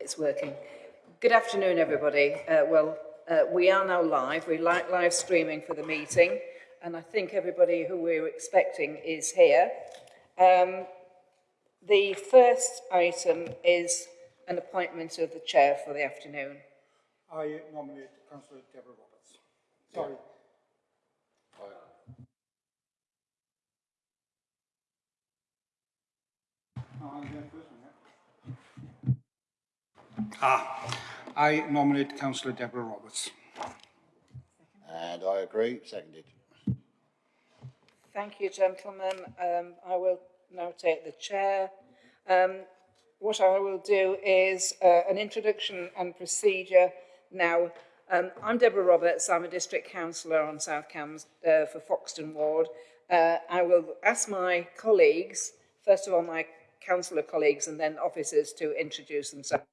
It's working. Good afternoon, everybody. Uh, well, uh, we are now live. We're li live streaming for the meeting, and I think everybody who we're expecting is here. Um, the first item is an appointment of the chair for the afternoon. I nominate Councillor Deborah Roberts. Sorry. Yeah, first one, yeah. Ah, I nominate Councillor Deborah Roberts. And I agree, seconded. Thank you, gentlemen. Um, I will now take the chair. Um, what I will do is uh, an introduction and procedure now. Um, I'm Deborah Roberts. I'm a district councillor on South Cambs uh, for Foxton Ward. Uh, I will ask my colleagues, first of all my councillor colleagues and then officers to introduce themselves.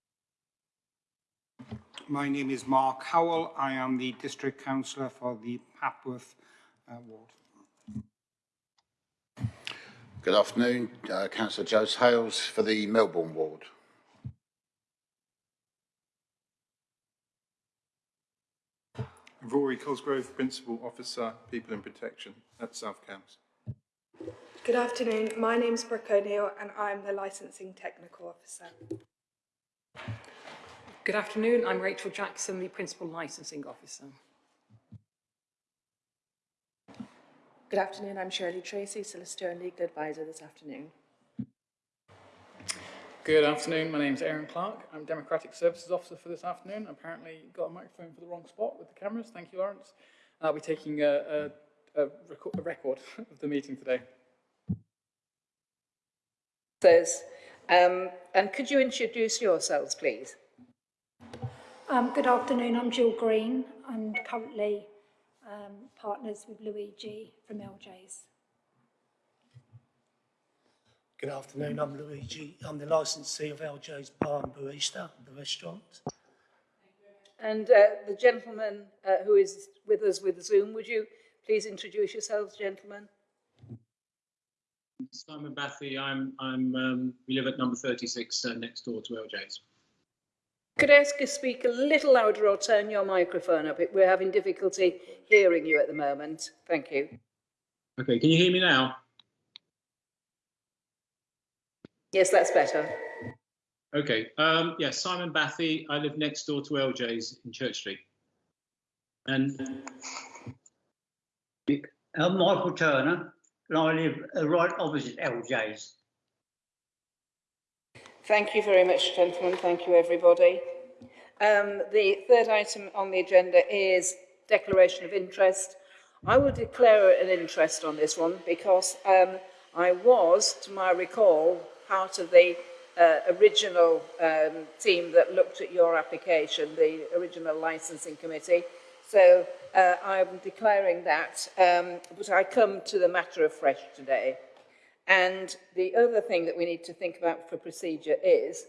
My name is Mark Howell. I am the District Councillor for the Papworth uh, Ward. Good afternoon, uh, Councillor Jose Hales for the Melbourn Ward. Rory Cosgrove, Principal Officer, People and Protection at South Cambs. Good afternoon. My name is Brooke O'Neill and I'm the Licensing Technical Officer. Good afternoon. I'm Rachel Jackson, the Principal Licensing Officer. Good afternoon, I'm Shirley Tracy, Solicitor and Legal Advisor this afternoon. Good afternoon, my name is Aaron Clark. I'm Democratic Services Officer for this afternoon. Apparently got a microphone for the wrong spot with the cameras. Thank you, Lawrence. I'll be taking a, a, a, record, a record of the meeting today. Says, um, and could you introduce yourselves, please? Um, good afternoon, I'm Jill Green. I'm currently um, partners with Luigi from LJ's. Good afternoon, I'm Luigi. I'm the licensee of LJ's Bar and Barista, the restaurant. And uh, the gentleman uh, who is with us with Zoom, would you please introduce yourselves, gentlemen? Simon Bathy, I'm, I'm, um, we live at number 36 uh, next door to LJ's. Could I ask you to speak a little louder or turn your microphone up? We're having difficulty hearing you at the moment. Thank you. Okay, can you hear me now? Yes, that's better. Okay, um, yes, yeah, Simon Bathy, I live next door to LJ's in Church Street. And I'm Michael Turner, and I live right opposite LJ's. Thank you very much, gentlemen. Thank you, everybody. Um, the third item on the agenda is declaration of interest. I will declare an interest on this one because um, I was, to my recall, part of the uh, original um, team that looked at your application, the original licensing committee. So uh, I'm declaring that, um, but I come to the matter afresh today. And the other thing that we need to think about for procedure is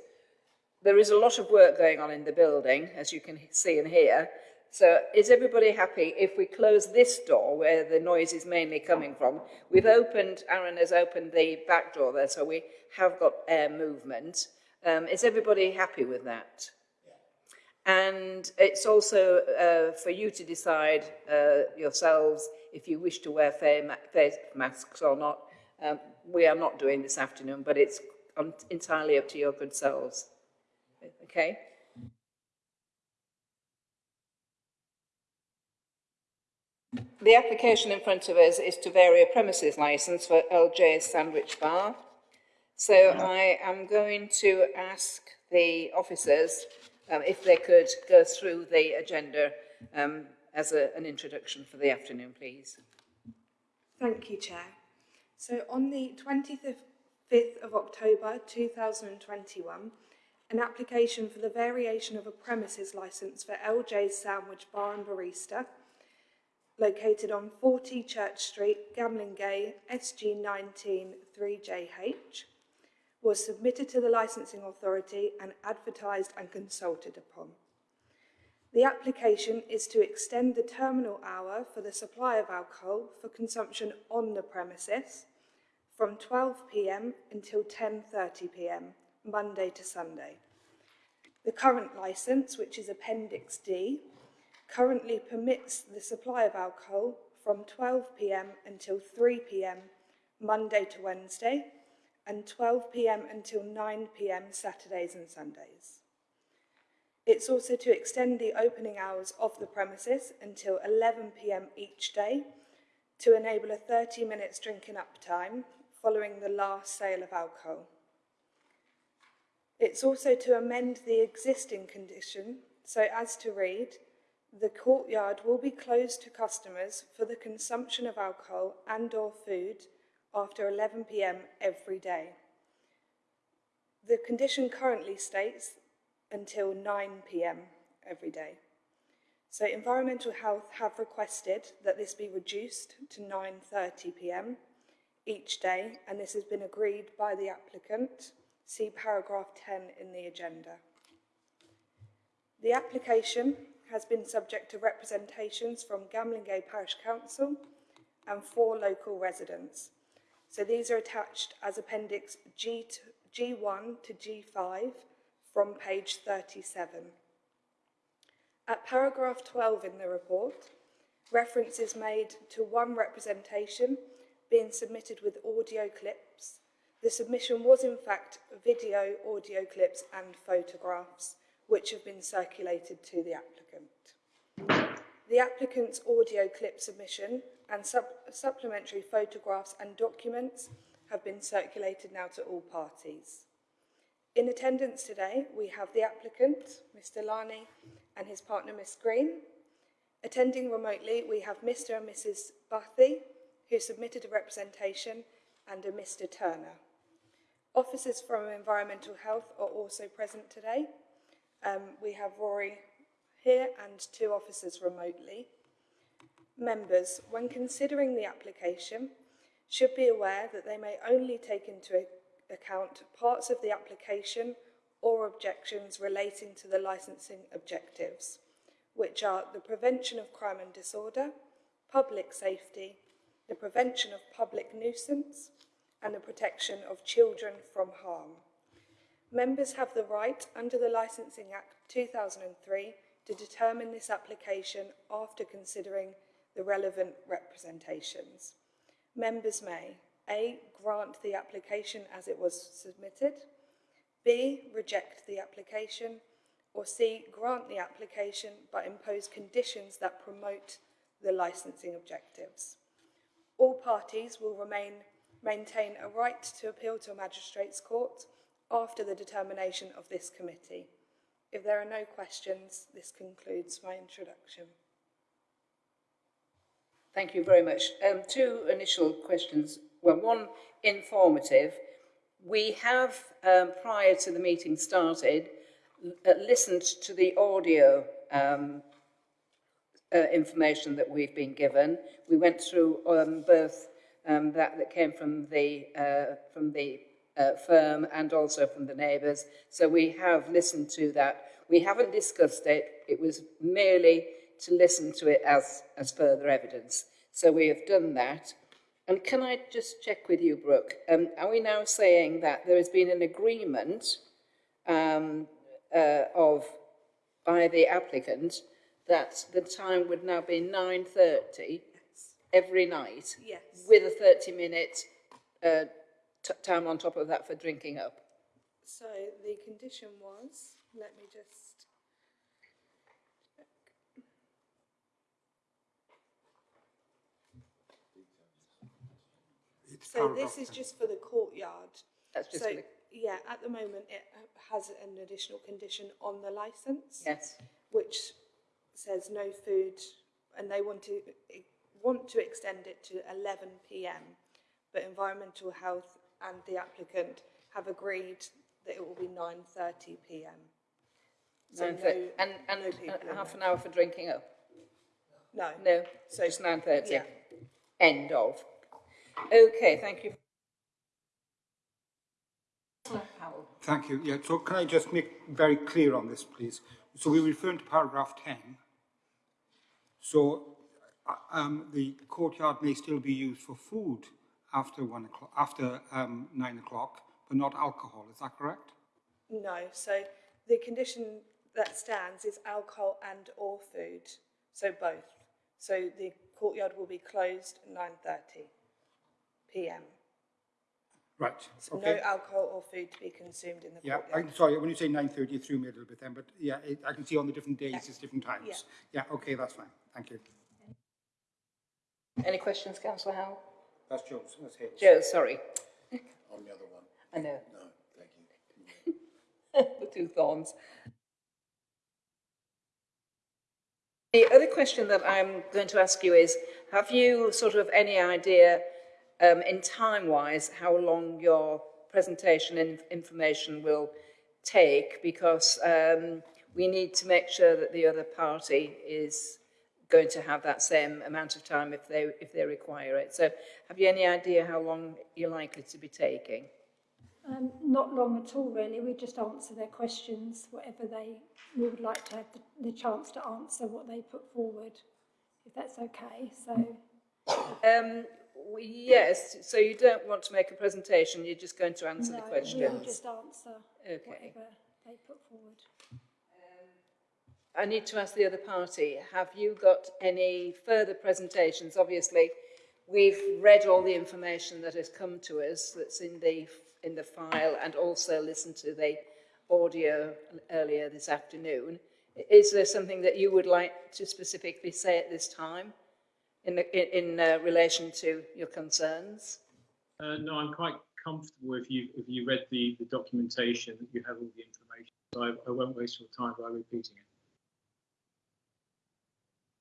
there is a lot of work going on in the building, as you can see and hear. So is everybody happy if we close this door where the noise is mainly coming from? We've opened, Aaron has opened the back door there, so we have got air movement. Um, is everybody happy with that? And it's also uh, for you to decide uh, yourselves if you wish to wear face masks or not. Um, we are not doing this afternoon, but it's entirely up to your good selves. Okay? The application in front of us is to vary a premises licence for LJ's Sandwich Bar. So I am going to ask the officers um, if they could go through the agenda um, as a, an introduction for the afternoon, please. Thank you, Chair. So on the 25th of October 2021, an application for the variation of a premises licence for LJ's Sandwich Bar and Barista, located on 40 Church Street, Gamlingay, SG19 3JH, was submitted to the licensing authority and advertised and consulted upon. The application is to extend the terminal hour for the supply of alcohol for consumption on the premises from 12pm until 10.30pm, Monday to Sunday. The current licence, which is Appendix D, currently permits the supply of alcohol from 12pm until 3pm Monday to Wednesday and 12pm until 9pm Saturdays and Sundays. It's also to extend the opening hours of the premises until 11pm each day to enable a 30 minutes drinking up time following the last sale of alcohol. It's also to amend the existing condition so as to read, the courtyard will be closed to customers for the consumption of alcohol and or food after 11pm every day. The condition currently states until 9pm every day. So Environmental Health have requested that this be reduced to 9.30pm each day, and this has been agreed by the applicant. See paragraph 10 in the agenda. The application has been subject to representations from Gamlingay Parish Council and four local residents. So these are attached as Appendix G to, G1 to G5 from page 37. At paragraph 12 in the report, reference is made to one representation being submitted with audio clips. The submission was in fact video, audio clips and photographs which have been circulated to the applicant. The applicant's audio clip submission and sup supplementary photographs and documents have been circulated now to all parties. In attendance today, we have the applicant, Mr Lani, and his partner, Miss Green. Attending remotely, we have Mr and Mrs Bathy, who submitted a representation, and a Mr Turner. Officers from Environmental Health are also present today. Um, we have Rory here and two officers remotely. Members, when considering the application, should be aware that they may only take into account parts of the application or objections relating to the licensing objectives, which are the prevention of crime and disorder, public safety, the prevention of public nuisance, and the protection of children from harm. Members have the right, under the Licensing Act 2003, to determine this application after considering the relevant representations. Members may A. Grant the application as it was submitted, B. Reject the application, or C. Grant the application but impose conditions that promote the licensing objectives. All parties will remain, maintain a right to appeal to a magistrate's court after the determination of this committee. If there are no questions, this concludes my introduction. Thank you very much. Um, two initial questions. Well, one informative. We have, um, prior to the meeting started, uh, listened to the audio um, uh, information that we've been given. We went through um, both um, that that came from the uh, from the uh, firm and also from the neighbours. So we have listened to that. We haven't discussed it. It was merely to listen to it as, as further evidence. So we have done that. And can I just check with you, Brooke? Um, are we now saying that there has been an agreement um, uh, of by the applicant that the time would now be 9.30 yes. every night yes. with a 30-minute uh, time on top of that for drinking up? So the condition was, let me just So this is just for the courtyard. That's just so, for the... Yeah, at the moment it has an additional condition on the licence. Yes. Which says no food, and they want to want to extend it to 11 p.m. But environmental health and the applicant have agreed that it will be 9.30 p.m. So no, and and no half an hour for drinking up? No. No, so it's 9.30? Yeah. End of. Okay, thank you. Thank you. Yeah, so can I just make very clear on this, please? So we're referring to paragraph 10. So uh, um, the courtyard may still be used for food after one o'clock, after um, nine o'clock, but not alcohol. Is that correct? No. So the condition that stands is alcohol and or food, so both. So the courtyard will be closed at 9.30 p.m. Right, So no alcohol or food to be consumed in the Yeah, courtyard. I, sorry, when you say nine thirty, it threw me a little bit then, but yeah, it, I can see on the different days, Yeah. it's different times. Yeah, okay, that's fine, thank you. Any questions, councillor Howell? That's Joe's, that's Hales. Joe, sorry. On the other one? I know, No, thank you. the two thorns. The other question that I'm going to ask you is, have you sort of any idea um, in time-wise how long your presentation and information will take? Because um, we need to make sure that the other party is going to have that same amount of time if they, if they require it. So have you any idea how long you're likely to be taking? Um, not long at all, really. We just answer their questions, whatever they, we would like to have the, the chance to answer what they put forward, if that's okay. So, Um, yes, so you don't want to make a presentation, you're just going to answer no, the we will just answer Okay. whatever they put forward. I need to ask the other party, have you got any further presentations? Obviously, we've read all the information that has come to us that's in the, in the file and also listened to the audio earlier this afternoon. Is there something that you would like to specifically say at this time in, the, in, in uh, relation to your concerns? Uh, no, I'm quite comfortable if you if you read the, the documentation that you have all the information. So I, I won't waste your time by repeating it.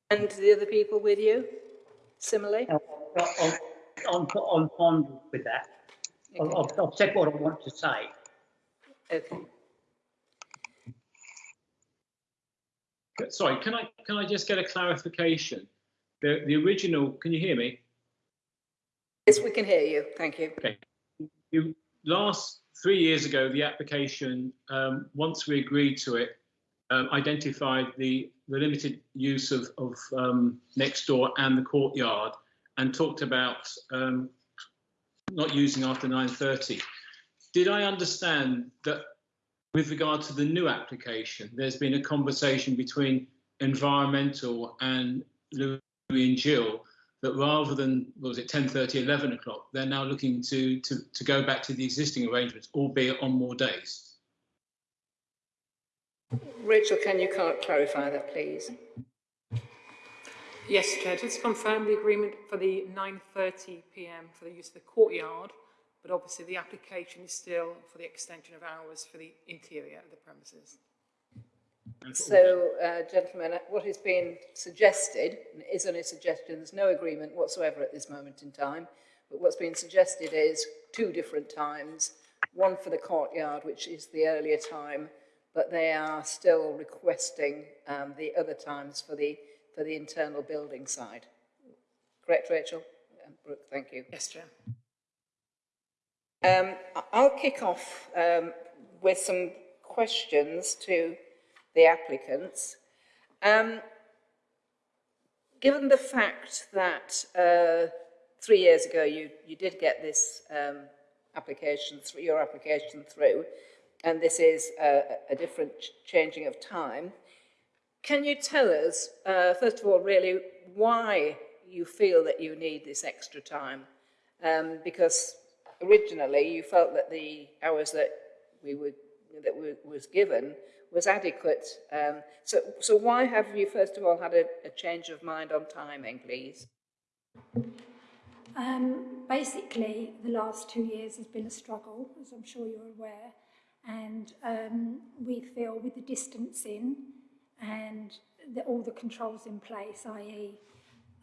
And the other people with you, similarly? I'm, I'm, I'm fond with that. I've, I've I've said what I want to say. Okay. Sorry, can I can I just get a clarification? The the original, can you hear me? Yes, we can hear you. Thank you. Okay. You, last three years ago, the application, um, once we agreed to it, um, identified the, the limited use of, of um, next door and the courtyard and talked about um, not using after 9.30. Did I understand that with regard to the new application, there's been a conversation between environmental and Louis and Jill that rather than what was it 10:30, 11 o'clock, they're now looking to, to to go back to the existing arrangements, albeit on more days. Rachel, can you clarify that, please? Yes, Chair, just to confirm the agreement for the 9.30 p.m. for the use of the courtyard, but obviously the application is still for the extension of hours for the interior of the premises. So, uh, gentlemen, uh, what is being suggested, and it is only a suggestion, there's no agreement whatsoever at this moment in time, but what's being suggested is two different times, one for the courtyard, which is the earlier time, but they are still requesting um, the other times for the, for the internal building side. Correct, Rachel? Uh, Brooke, thank you. Yes, Chair. Um, I- I'll kick off um, with some questions to the applicants. Um, given the fact that uh, three years ago you, you did get this um, application, through, your application through, and this is a, a different changing of time, can you tell us, uh, first of all, really, why you feel that you need this extra time? Um, because originally you felt that the hours that we would that were, was given was adequate. Um, so, so why have you first of all had a, a change of mind on timing, please? Um, basically, the last two years has been a struggle, as I'm sure you're aware, and um, we feel with the distancing and the, all the controls in place, i.e.,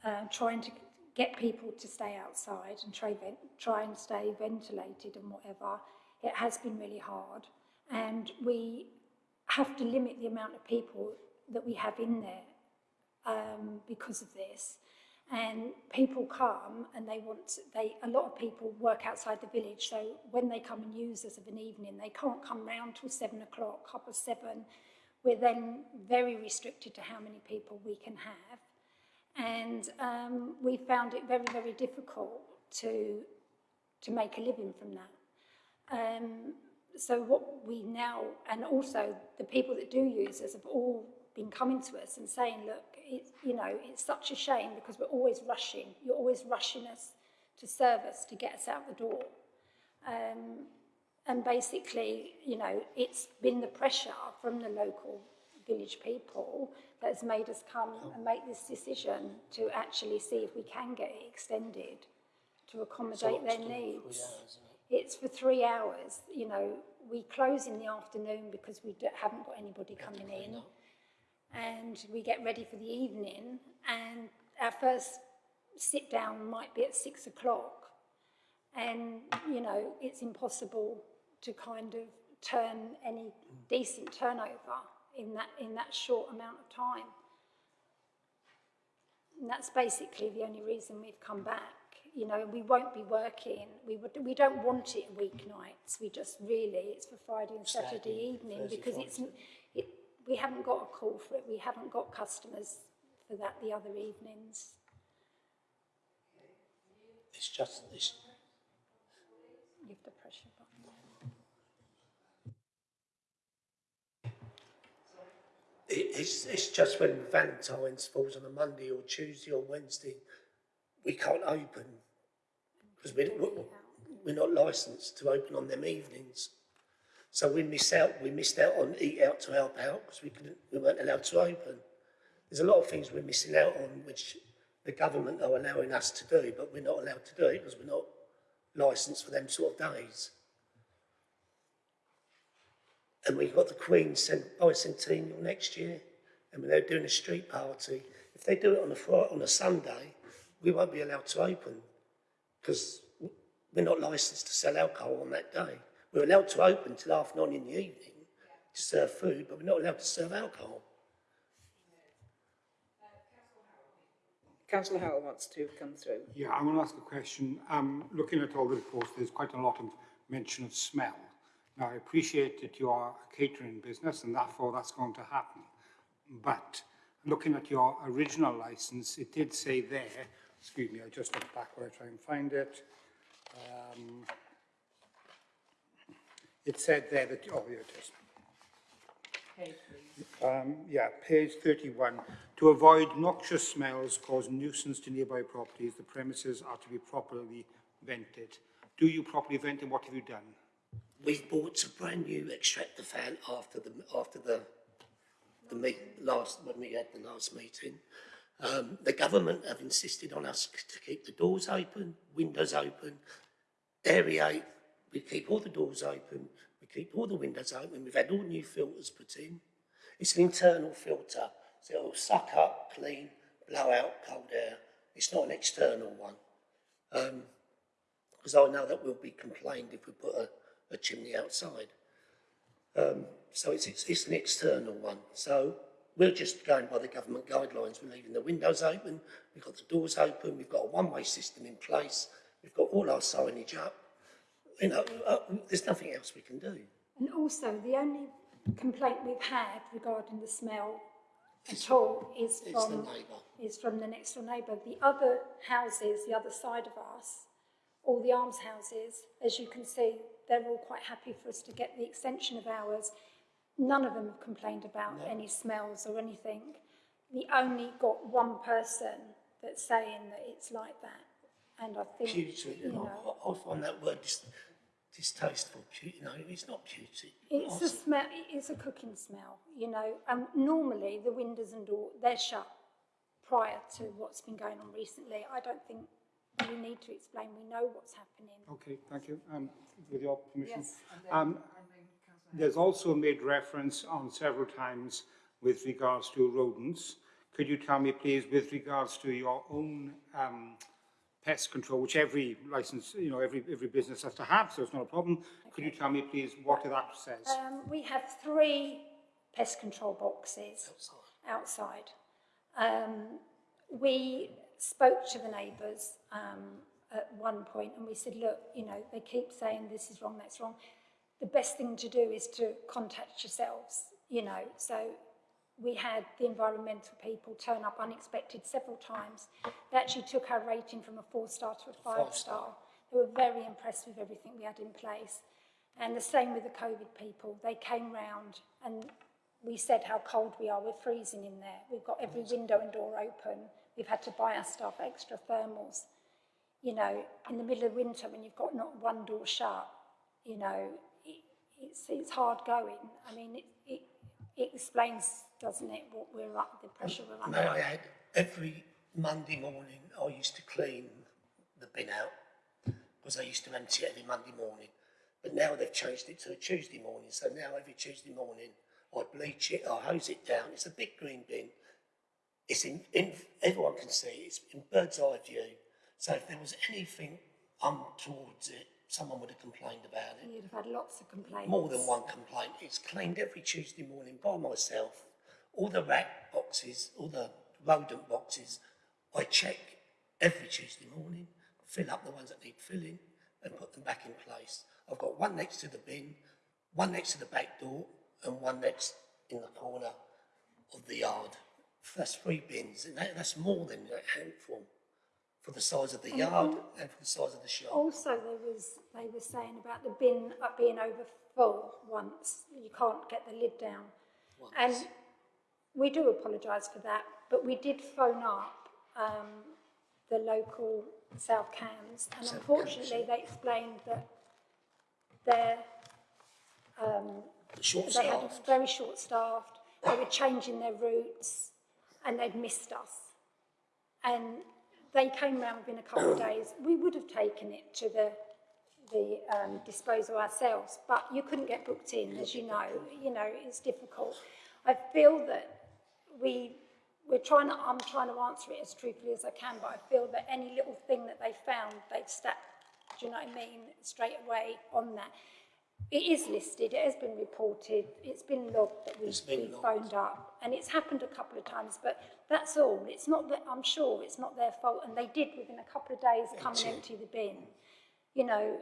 uh, trying to get people to stay outside and try, try and stay ventilated and whatever, it has been really hard. And we have to limit the amount of people that we have in there um, because of this. And people come and they want, to, they, a lot of people work outside the village, so when they come and use us of an evening, they can't come round till seven o'clock, half past seven. We're then very restricted to how many people we can have. And um, we found it very, very difficult to, to make a living from that. Um, so what we now, and also the people that do use us have all been coming to us and saying, look, it's, you know, it's such a shame because we're always rushing. You're always rushing us to service to get us out the door. Um, and basically, you know, it's been the pressure from the local village people that has made us come and make this decision to actually see if we can get it extended to accommodate their needs. It's for three hours, you know, we close in the afternoon because we haven't got anybody coming in. and we get ready for the evening and our first sit down might be at six o'clock. And you know it's impossible to kind of turn any decent turnover in that in that short amount of time. And that's basically the only reason we've come back you know we won't be working. We would we don't want it weeknights we just really it's for friday and saturday, Saturday, evening Thursday, because it's it, we haven't got a call for it. We haven't got customers for that the other evenings. It's just, it's, you have to press button it, it's, it's just when Valentine's falls on a Monday or Tuesday or Wednesday, we can't open because we, we, we're not licensed to open on them evenings. So we miss out. We missed out on eat out to help out because we couldn't. We weren't allowed to open. There's a lot of things we're missing out on, which the government are allowing us to do, but we're not allowed to do it because we're not licensed for them sort of days. And we've got the Queen's cent- bicentennial next year, and they're doing a street party. If they do it on a on a Sunday, we won't be allowed to open because we're not licensed to sell alcohol on that day. We're allowed to open till half nine in the evening to serve food, but we're not allowed to serve alcohol. Councillor Howell wants to come through. Yeah, I want to ask a question. Um, looking at all the reports, there's quite a lot of mention of smell. Now, I appreciate that you are a catering business and therefore that's going to happen. But looking at your original license, it did say there, excuse me, I just look back where I try and find it. Um, it said there that, oh, here it is. Um, yeah, page 31. To avoid noxious smells cause nuisance to nearby properties, the premises are to be properly vented. Do you properly vent and what have you done? We bought a brand new extractor fan after the after the the meet, last when we had the last meeting. Um, the government have insisted on us to keep the doors open, windows open, aerate. We keep all the doors open. We keep all the windows open. We've had all new filters put in. It's an internal filter, so it'll suck up, clean, blow out cold air. It's not an external one. Because I know that we'll be complained if we put a, a chimney outside. Um, so it's, it's, it's an external one. So we're just going by the government guidelines. We're leaving the windows open, we've got the doors open, we've got a one-way system in place, we've got all our signage up. You know, uh, there's nothing else we can do. And also, the only complaint we've had regarding the smell at all is from, is from the next door neighbour. The other houses, the other side of us, all the arms houses, as you can see, they're all quite happy for us to get the extension of hours. None of them have complained about any smells or anything. We only got one person that's saying that it's like that. And I think, Putrid, you and know, I, I find that word dis, distasteful. Pu- You know, it's not putrid. It's a smell, it's a cooking smell, you know, and normally the windows and door, they're shut prior to what's been going on recently. I don't think we need to explain, we know what's happening. Okay, thank you. Um, with your permission. Yes, Um, there's also made reference on several times with regards to rodents. Could you tell me, please, with regards to your own um, pest control, which every license, you know, every, every business has to have, so it's not a problem. Could you tell me, please, what that says? Um, we have three pest control boxes outside. Um, we spoke to the neighbours um, at one point and we said, look, you know, they keep saying this is wrong, that's wrong. The best thing to do is to contact yourselves, you know. So we had the environmental people turn up unexpected several times. They actually took our rating from a four star to a five, Five star. star. They were very impressed with everything we had in place. And the same with the COVID people. They came round and we said how cold we are. We're freezing in there. We've got every window and door open. We've had to buy our staff extra thermals. You know, in the middle of winter when you've got not one door shut, you know, it's, it's hard going. I mean, it, it, it explains, doesn't it, what we're up, the pressure we're under. May I add, every Monday morning I used to clean the bin out because I used to empty it every Monday morning. But now they've changed it to a Tuesday morning. So now every Tuesday morning I bleach it, I hose it down. It's a big green bin. It's in, in everyone can see it. It's in bird's eye view. So if there was anything um, untowards it, someone would have complained about it. You'd have had lots of complaints. More than one complaint. It's cleaned every Tuesday morning by myself. All the rat boxes, all the rodent boxes, I check every Tuesday morning, fill up the ones that need filling and put them back in place. I've got one next to the bin, one next to the back door and one next in the corner of the yard. That's three bins and that, that's more than a handful for the size of the yard al- and for the size of the shop. Also, there was, they were saying about the bin being over full once. You can't get the lid down. And we do apologise for that, but we did phone up um, the local South Cambs, and South unfortunately, they explained that they're um, Short they had very short staffed. They were changing their routes, and they'd missed us. And they came round within a couple of days. We would have taken it to the the um, disposal ourselves, but you couldn't get booked in, as you know. You know, it's difficult. I feel that we we're trying to, I'm trying to answer it as truthfully as I can, but I feel that any little thing that they found, they'd step, do you know what I mean, straight away on that. It is listed, it has been reported, it's been logged that we've, It's been we've logged. phoned up, and it's happened a couple of times, but that's all. It's not that, I'm sure it's not their fault, and they did within a couple of days come and empty the bin. You know,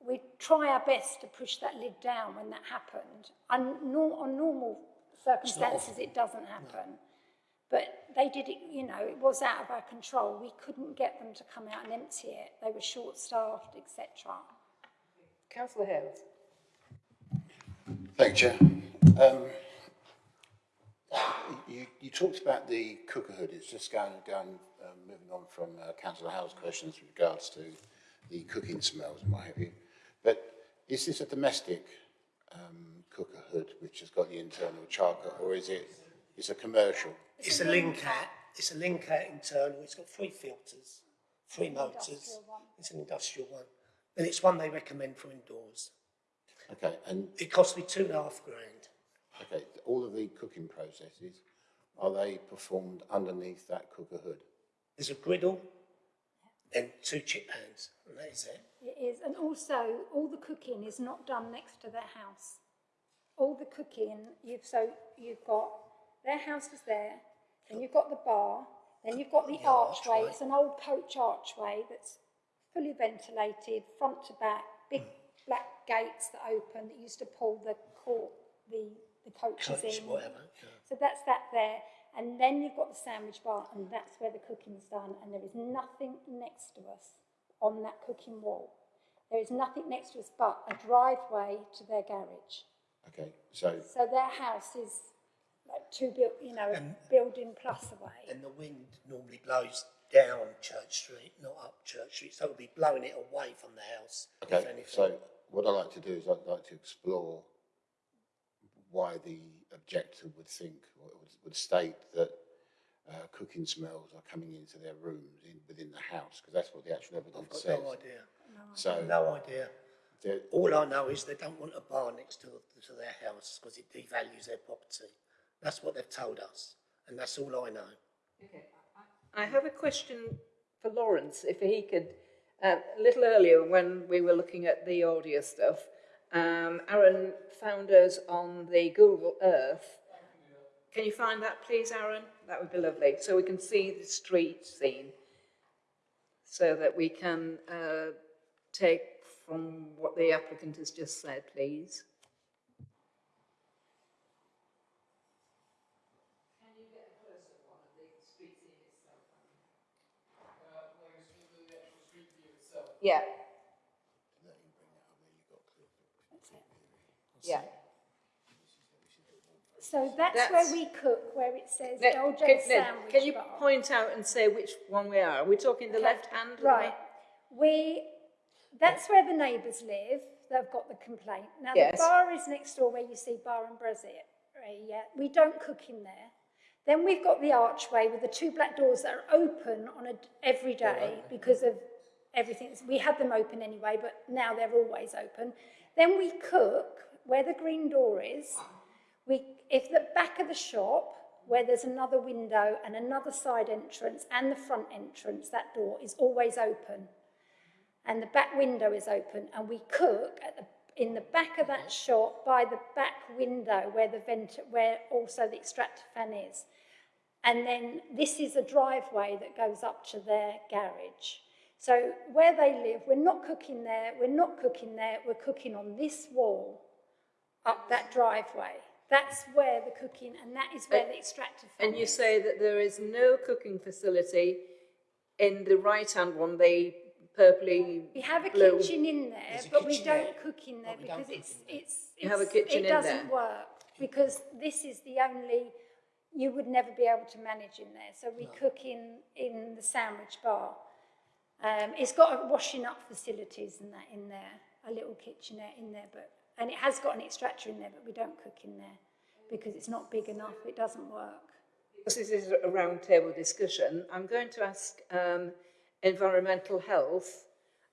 we try our best to push that lid down when that happened. And nor, on normal circumstances, it doesn't happen. But they did it, you know, it was out of our control. We couldn't get them to come out and empty it. They were short-staffed, etc. Councillor Hales. Thank you, Chair. Um, you, you talked about the cookerhood. It's just going, going um, moving on from uh, Councillor Howell's questions with regards to the cooking smells and what have you. But is this a domestic um, cookerhood which has got the internal charcoal, or is it it's a commercial? It's a Lincat. It's a Lincat internal. It's got three filters, three motors. It's an industrial one. And it's one they recommend for indoors. Okay, and It cost me two and a half grand. okay, all of the cooking processes are they performed underneath that cooker hood? There's a griddle and two chip pans, and that is it. It is, and also all the cooking is not done next to their house. All the cooking, you've so you've got their house is there, then you've got the bar, then you've got the The archway. archway. It's an old coach archway that's fully ventilated, front to back, big hmm. black gates that open that used to pull the court, the the coaches Coach, in. whatever. Yeah. So that's that there. And then you've got the sandwich bar, and that's where the cooking's done. And there is nothing next to us on that cooking wall. There is nothing next to us but a driveway to their garage. Okay, so So their house is like two, buil- you know, And- building plus away. And the wind normally blows down Church Street, not up Church Street. So it'll be blowing it away from the house. Okay, anything. so what I'd like to do is I'd like to explore why the objector would think or would, would state that uh, cooking smells are coming into their rooms in, within the house, because that's what the actual evidence I've evidence got says. no idea. So No idea. there- All I know is they don't want a bar next to, to their house because it devalues their property. That's what they've told us, and that's all I know. Okay. I have a question for Lawrence, if he could, uh, a little earlier when we were looking at the audio stuff, um, Aaron found us on the Google Earth. Can you find that, please, Aaron? That would be lovely, so we can see the street scene, so that we can uh, take from what the applicant has just said, please. Yeah. That's it. Yeah. So that's, That's- where we cook, where it says Ned, LJ can, Sandwich can you Bar. point out and say which one we are? Are we talking the Okay, left hand? Right. We, that's where the neighbours live, they've got the complaint. Now, Yes. the bar is next door where you see Bar and right, yeah, we don't cook in there. Then we've got the archway with the two black doors that are open on a, every day because of everything. We had them open anyway, but now they're always open. Then we cook where the green door is. We, if the back of the shop, where there's another window and another side entrance and the front entrance, that door is always open. And the back window is open, and we cook the, in the back of that shop by the back window where the vent, where also the extractor fan is. And then this is a driveway that goes up to their garage. So where they live, we're not cooking there, we're not cooking there, we're cooking on this wall up that driveway. That's where the cooking, and that is where the extractor fan And you is. say that there is no cooking facility in the right-hand one, the purpley We have a blue. kitchen in there, but we don't cook in there because it's, it's, You have a kitchen it in doesn't there? work. Because this is the only, you would never be able to manage in there. So we cook in, in the sandwich bar. Um, it's got a washing up facilities and that in there, a little kitchenette in there, but, and it has got an extractor in there, but we don't cook in there because it's not big enough, it doesn't work. Because this is a round table discussion, I'm going to ask um, environmental health.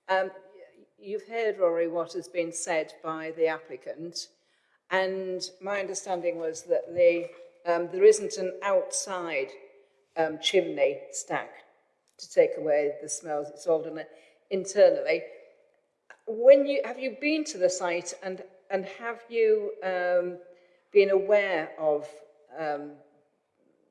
Um, you've heard, Rory, what has been said by the applicant, and my understanding was that the, um, there isn't an outside um, chimney stack to take away the smells. It's all done internally. When you have you been to the site and and have you um, been aware of um,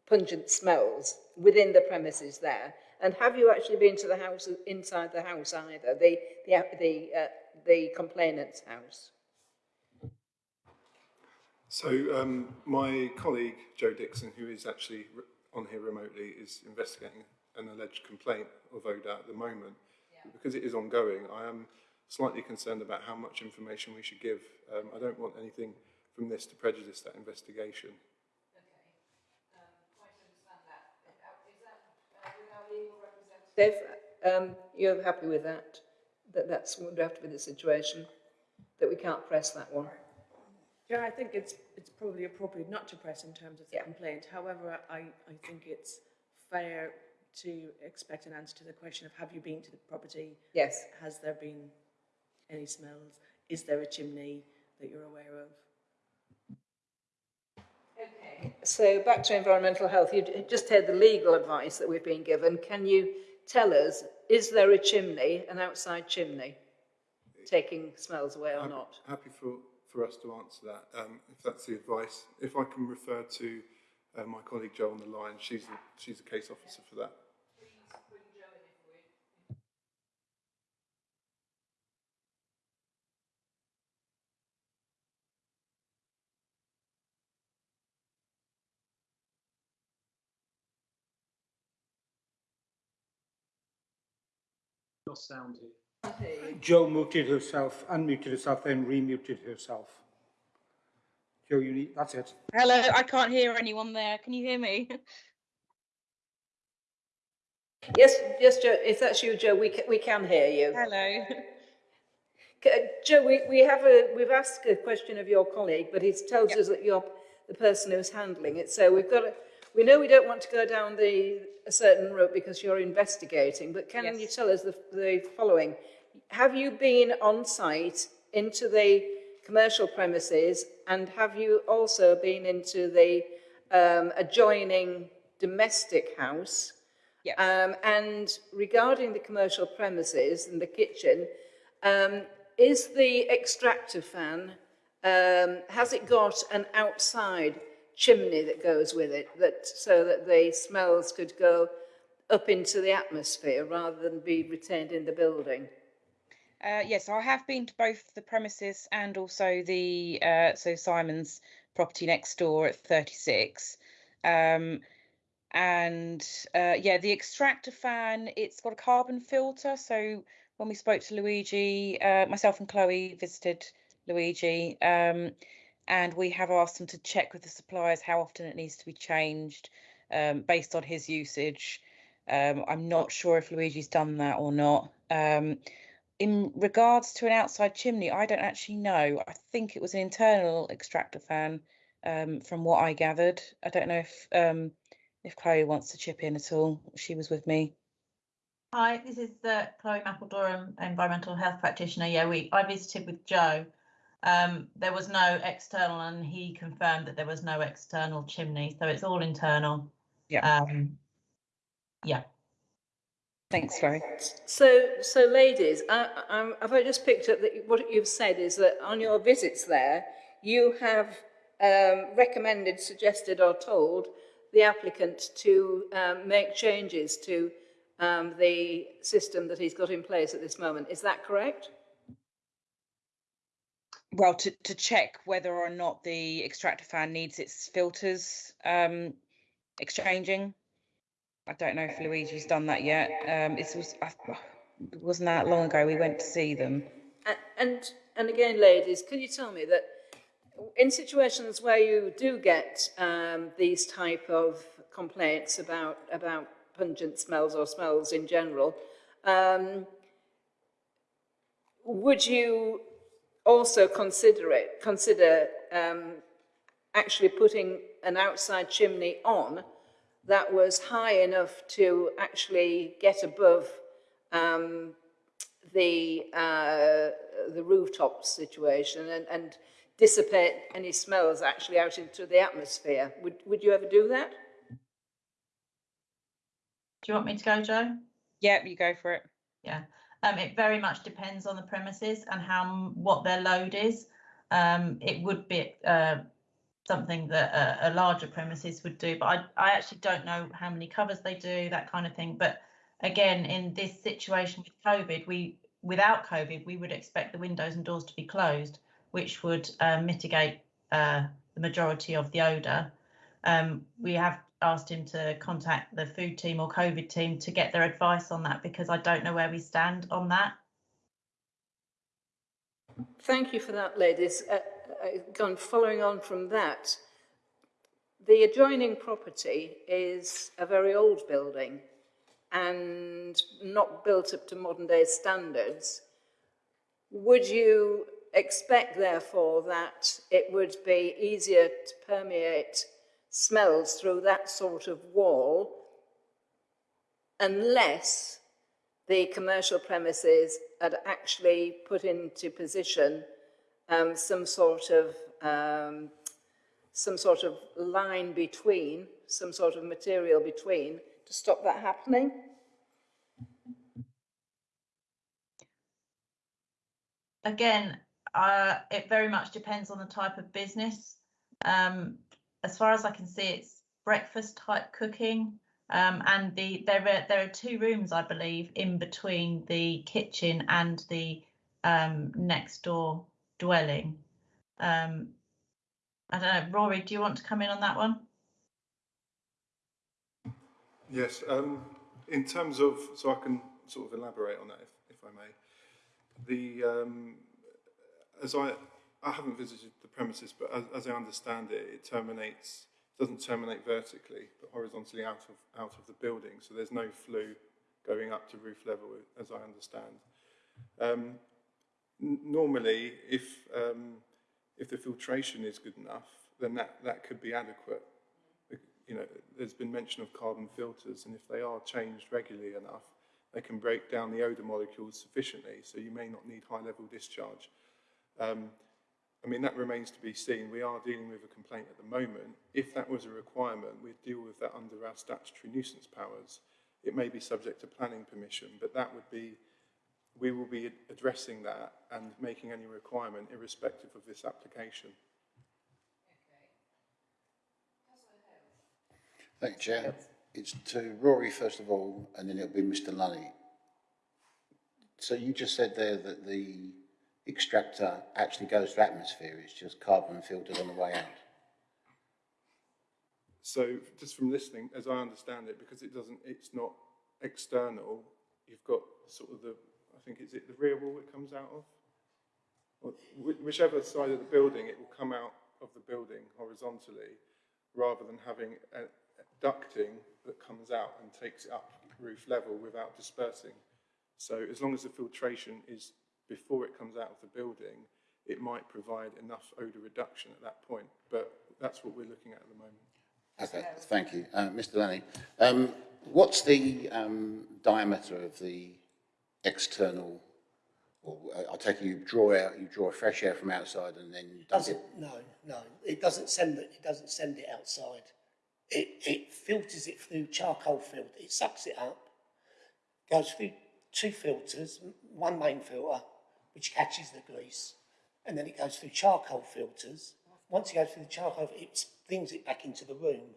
pungent smells within the premises there? And have you actually been to the house inside the house either, the the the uh, the complainant's house? So um, my colleague Joe Dixon, who is actually on here remotely, is investigating an alleged complaint of odour at the moment. Because it is ongoing, I am slightly concerned about how much information we should give. Um, I don't want anything from this to prejudice that investigation. Okay. Um quite understand that. Is that uh our legal representative? Dave, um, you're happy with that? That that's would have to be the situation, that we can't press that one. Yeah, I think it's, it's probably appropriate not to press in terms of the complaint. However, I, I think it's fair to expect an answer to the question of have you been to the property? Yes. Has there been any smells? Is there a chimney that you're aware of? Okay, so back to environmental health, you just heard the legal advice that we've been given. Can you tell us, is there a chimney, an outside chimney, taking smells away or I'm not? Happy for, for us to answer that, um, if that's the advice. If I can refer to uh, my colleague Jo on the line, she's the, she's the case officer for that. Lost sound here. Joe muted herself, unmuted herself, then remuted herself. Joe, you need, that's it. Hello, I can't hear anyone there. Can you hear me? Yes, yes, Joe, if that's you, Joe, we, ca- we can hear you. Hello. C- Joe, we, we have a, we've asked a question of your colleague, but he tells us that you're the person who's handling it. So we've got to, we know we don't want to go down the, a certain route because you're investigating, but can you tell us the, the following? Have you been on site into the commercial premises and have you also been into the um, adjoining domestic house? Yes. Um, and regarding the commercial premises and the kitchen, um, is the extractor fan, um, has it got an outside chimney that goes with it, that so that the smells could go up into the atmosphere rather than be retained in the building? Uh, yes, I have been to both the premises and also the uh, so Simon's property next door at 36. Um, and uh, yeah, the extractor fan, it's got a carbon filter. So when we spoke to Luigi, uh, myself and Chloe visited Luigi. Um, and we have asked them to check with the suppliers how often it needs to be changed um, based on his usage. Um, I'm not sure if Luigi's done that or not. Um, in regards to an outside chimney, I don't actually know. I think it was an internal extractor fan, um, from what I gathered. I don't know if um, if Chloe wants to chip in at all. She was with me. Hi, this is uh, Chloe Mappledorham, environmental health practitioner. Yeah, we I visited with Joe. Um, there was no external, and he confirmed that there was no external chimney, so it's all internal. Yeah. Um, yeah. Thanks, Chloe. So, so ladies, I, I, have I just picked up that what you've said is that on your visits there, you have um, recommended, suggested or told the applicant to um, make changes to um, the system that he's got in place at this moment. Is that correct? Well, to, to check whether or not the extractor fan needs its filters um, exchanging. I don't know if Luigi's done that yet. Um, it was I, wasn't that long ago we went to see them. And, and and again, ladies, can you tell me that in situations where you do get um, these type of complaints about about pungent smells or smells in general, um, would you also consider it consider um, actually putting an outside chimney on that was high enough to actually get above um, the uh, the rooftop situation and, and dissipate any smells actually out into the atmosphere. Would would you ever do that? Do you want me to go, Joe? Yeah, you go for it. Yeah. Um, it very much depends on the premises and how what their load is. Um, it would be uh, something that a, a, larger premises would do, but I, I actually don't know how many covers they do, that kind of thing. But again, in this situation with COVID, we without COVID, we would expect the windows and doors to be closed, which would uh, mitigate uh, the majority of the odour. Um, we have asked him to contact the food team or COVID team to get their advice on that because I don't know where we stand on that. Thank you for that, ladies. Uh, uh, following on from that, the adjoining property is a very old building and not built up to modern day standards. Would you expect, therefore, that it would be easier to permeate smells through that sort of wall unless the commercial premises had actually put into position um, some sort of um, some sort of line between, some sort of material between to stop that happening? Again, uh, it very much depends on the type of business. Um, as far as I can see, it's breakfast type cooking. Um, and the there are there are two rooms, I believe, in between the kitchen and the um, next door dwelling. Um, I don't know, Rory, do you want to come in on that one? Yes, um, in terms of, so I can sort of elaborate on that if, if I may. The, um, as I, I haven't visited the premises, but as, as I understand it, it terminates, doesn't terminate vertically, but horizontally out of, out of the building. So there's no flue going up to roof level, as I understand. Um, normally, if, um, if the filtration is good enough, then that, that could be adequate. You know, there's been mention of carbon filters, and if they are changed regularly enough, they can break down the odour molecules sufficiently, so you may not need high-level discharge. Um, I mean, that remains to be seen. We are dealing with a complaint at the moment. If that was a requirement, we'd deal with that under our statutory nuisance powers. It may be subject to planning permission, but that would be, we will be addressing that and making any requirement irrespective of this application. Thank you, Chair. It's to Rory first of all, and then it'll be Mr Lunny. So you just said there that the extractor actually goes to atmosphere, it's just carbon filtered on the way out. So just from listening, as I understand it, because it doesn't, it's not external, you've got sort of the, I think, is it the rear wall it comes out of? whichever side of the building, it will come out of the building horizontally, rather than having a, a ducting that comes out and takes it up roof level without dispersing. So as long as the filtration is before it comes out of the building, it might provide enough odour reduction at that point. But that's what we're looking at at the moment. Okay, thank you. Uh, Mr Lenny, um, what's the um, diameter of the external, or uh, I'll take it you draw out, you draw fresh air from outside and then dump Doesn't, it? no, no, it doesn't send it, it doesn't send it outside. It, it filters it through charcoal filter, it sucks it up, goes through two filters, one main filter, which catches the grease, and then it goes through charcoal filters. Once it goes through the charcoal, it brings it back into the room.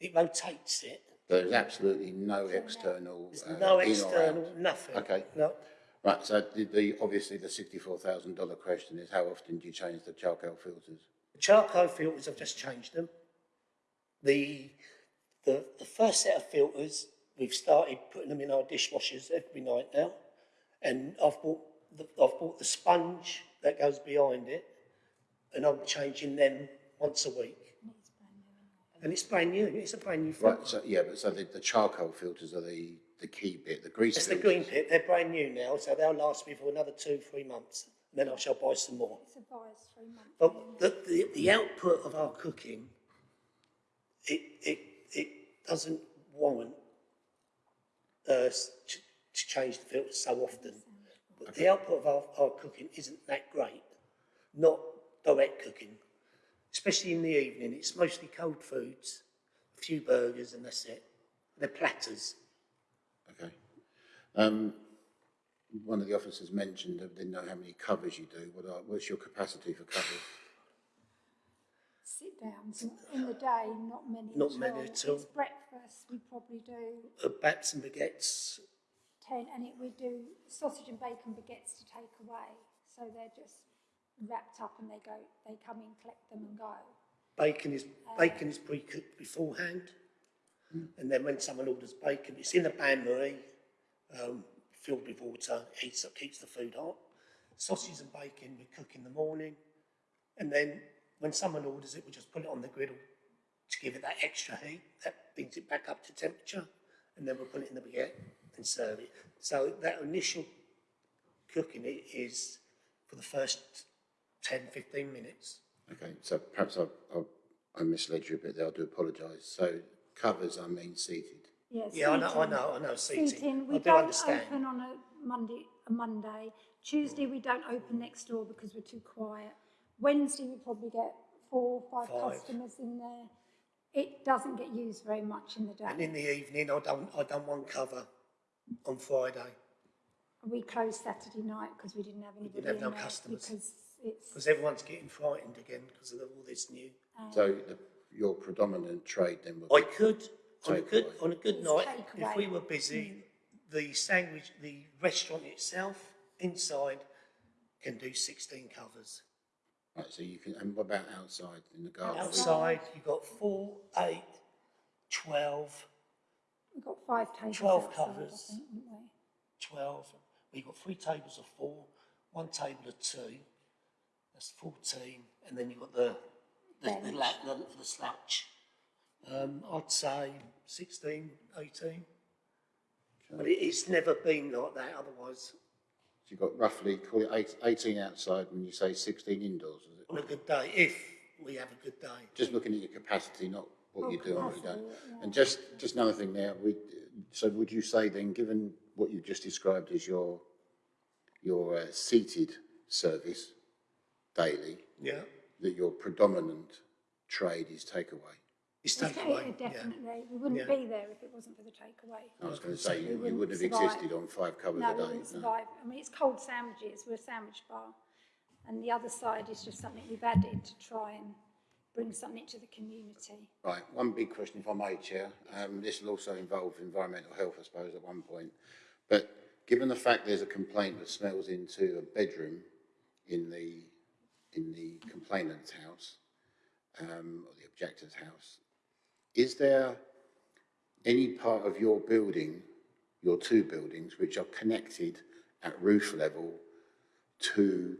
It rotates it. There's absolutely no external. There's uh, no external, nothing. Okay. No. Right, so the, the, obviously the sixty-four thousand dollar question is how often do you change the charcoal filters? The charcoal filters, I've just changed them. The, the, the first set of filters, we've started putting them in our dishwashers every night now. And I've bought the, I've bought the sponge that goes behind it, and I'm changing them once a week. And it's brand new, it's a brand new filter. Right, so, yeah, but so the, the charcoal filters are the, the key bit, the grease It's the green pit, they're brand new now, so they'll last me for another two, three months. And then I shall buy some more. It's advised three months. But the, the, the output of our cooking, it, it, it doesn't warrant uh, us to, to change the filter so often. But the output of our, our cooking isn't that great, not direct cooking. Especially in the evening, it's mostly cold foods, a few burgers and that's it. They're platters. Okay. Um, one of the officers mentioned that they didn't know how many covers you do. What are, what's your capacity for covers? Sit downs in the day, not many Not at many all. at all. It's breakfast, we probably do Uh, bats and baguettes, ten, and it, we do sausage and bacon baguettes to take away. So they're just wrapped up and they go, they come in, collect them and go. Bacon is bacon is pre-cooked beforehand, and then when someone orders bacon, it's in a bain marie, um, filled with water, heats up, keeps the food hot. Sausages and bacon we cook in the morning, and then when someone orders it, we just put it on the griddle to give it that extra heat that brings it back up to temperature, and then we'll put it in the baguette and serve it. So that initial cooking it is for the first 10, 15 minutes. Okay, so perhaps I, I, I misled you a bit there. I do apologise. So covers, I mean seated. Yes. Yeah, I know, I know, I know, seating. Seating, I we do don't understand. open on a Monday, a Monday. Tuesday, we don't open next door because we're too quiet. Wednesday, we probably get four, five Five. customers in there. It doesn't get used very much in the day. And in the evening, I done, I done one cover on Friday, We closed Saturday night because we didn't have anybody have in no there customers. because it's, because everyone's getting frightened again because of all this new. Um, so the, your predominant trade then would I be could, on a good, Takeaway. on a good It's night, if we were busy, mm. the sandwich, the restaurant itself, inside, can do sixteen covers. Right, so you can, and what about outside in the garden? Outside, you've got four, eight, twelve, we've got five tables 12 outside, I covers. think, we? 12. We've got three tables of four, one table of two. That's 14. And then you've got the, the, the, Bench. la- the, the slouch. Um, I'd say 16, 18. But it, it's never been like that otherwise. So you've got roughly, call it eight, 18 outside when you say 16 indoors, is it? On a good day, if we have a good day. Just looking at your capacity, not what Oh, you do and what you don't. And just, just another thing there, we, so would you say then, given what you've just described as your, your uh, seated service daily, Yeah. that your predominant trade is takeaway? It's It's- takeaway. it- Yeah. Definitely. We wouldn't Yeah. be there if it wasn't for the takeaway. I was going to say, you, you wouldn't wouldn't have survive. existed on five covers No, a we day. wouldn't no. survive. I mean, it's cold sandwiches. We're a sandwich bar. And the other side is just something we've added to try and bring something to the community. Right, one big question if I may, Chair. Um, this will also involve environmental health, I suppose, at one point. But given the fact there's a complaint that smells into a bedroom in the, in the complainant's house, um, or the objector's house, is there any part of your building, your two buildings, which are connected at roof level to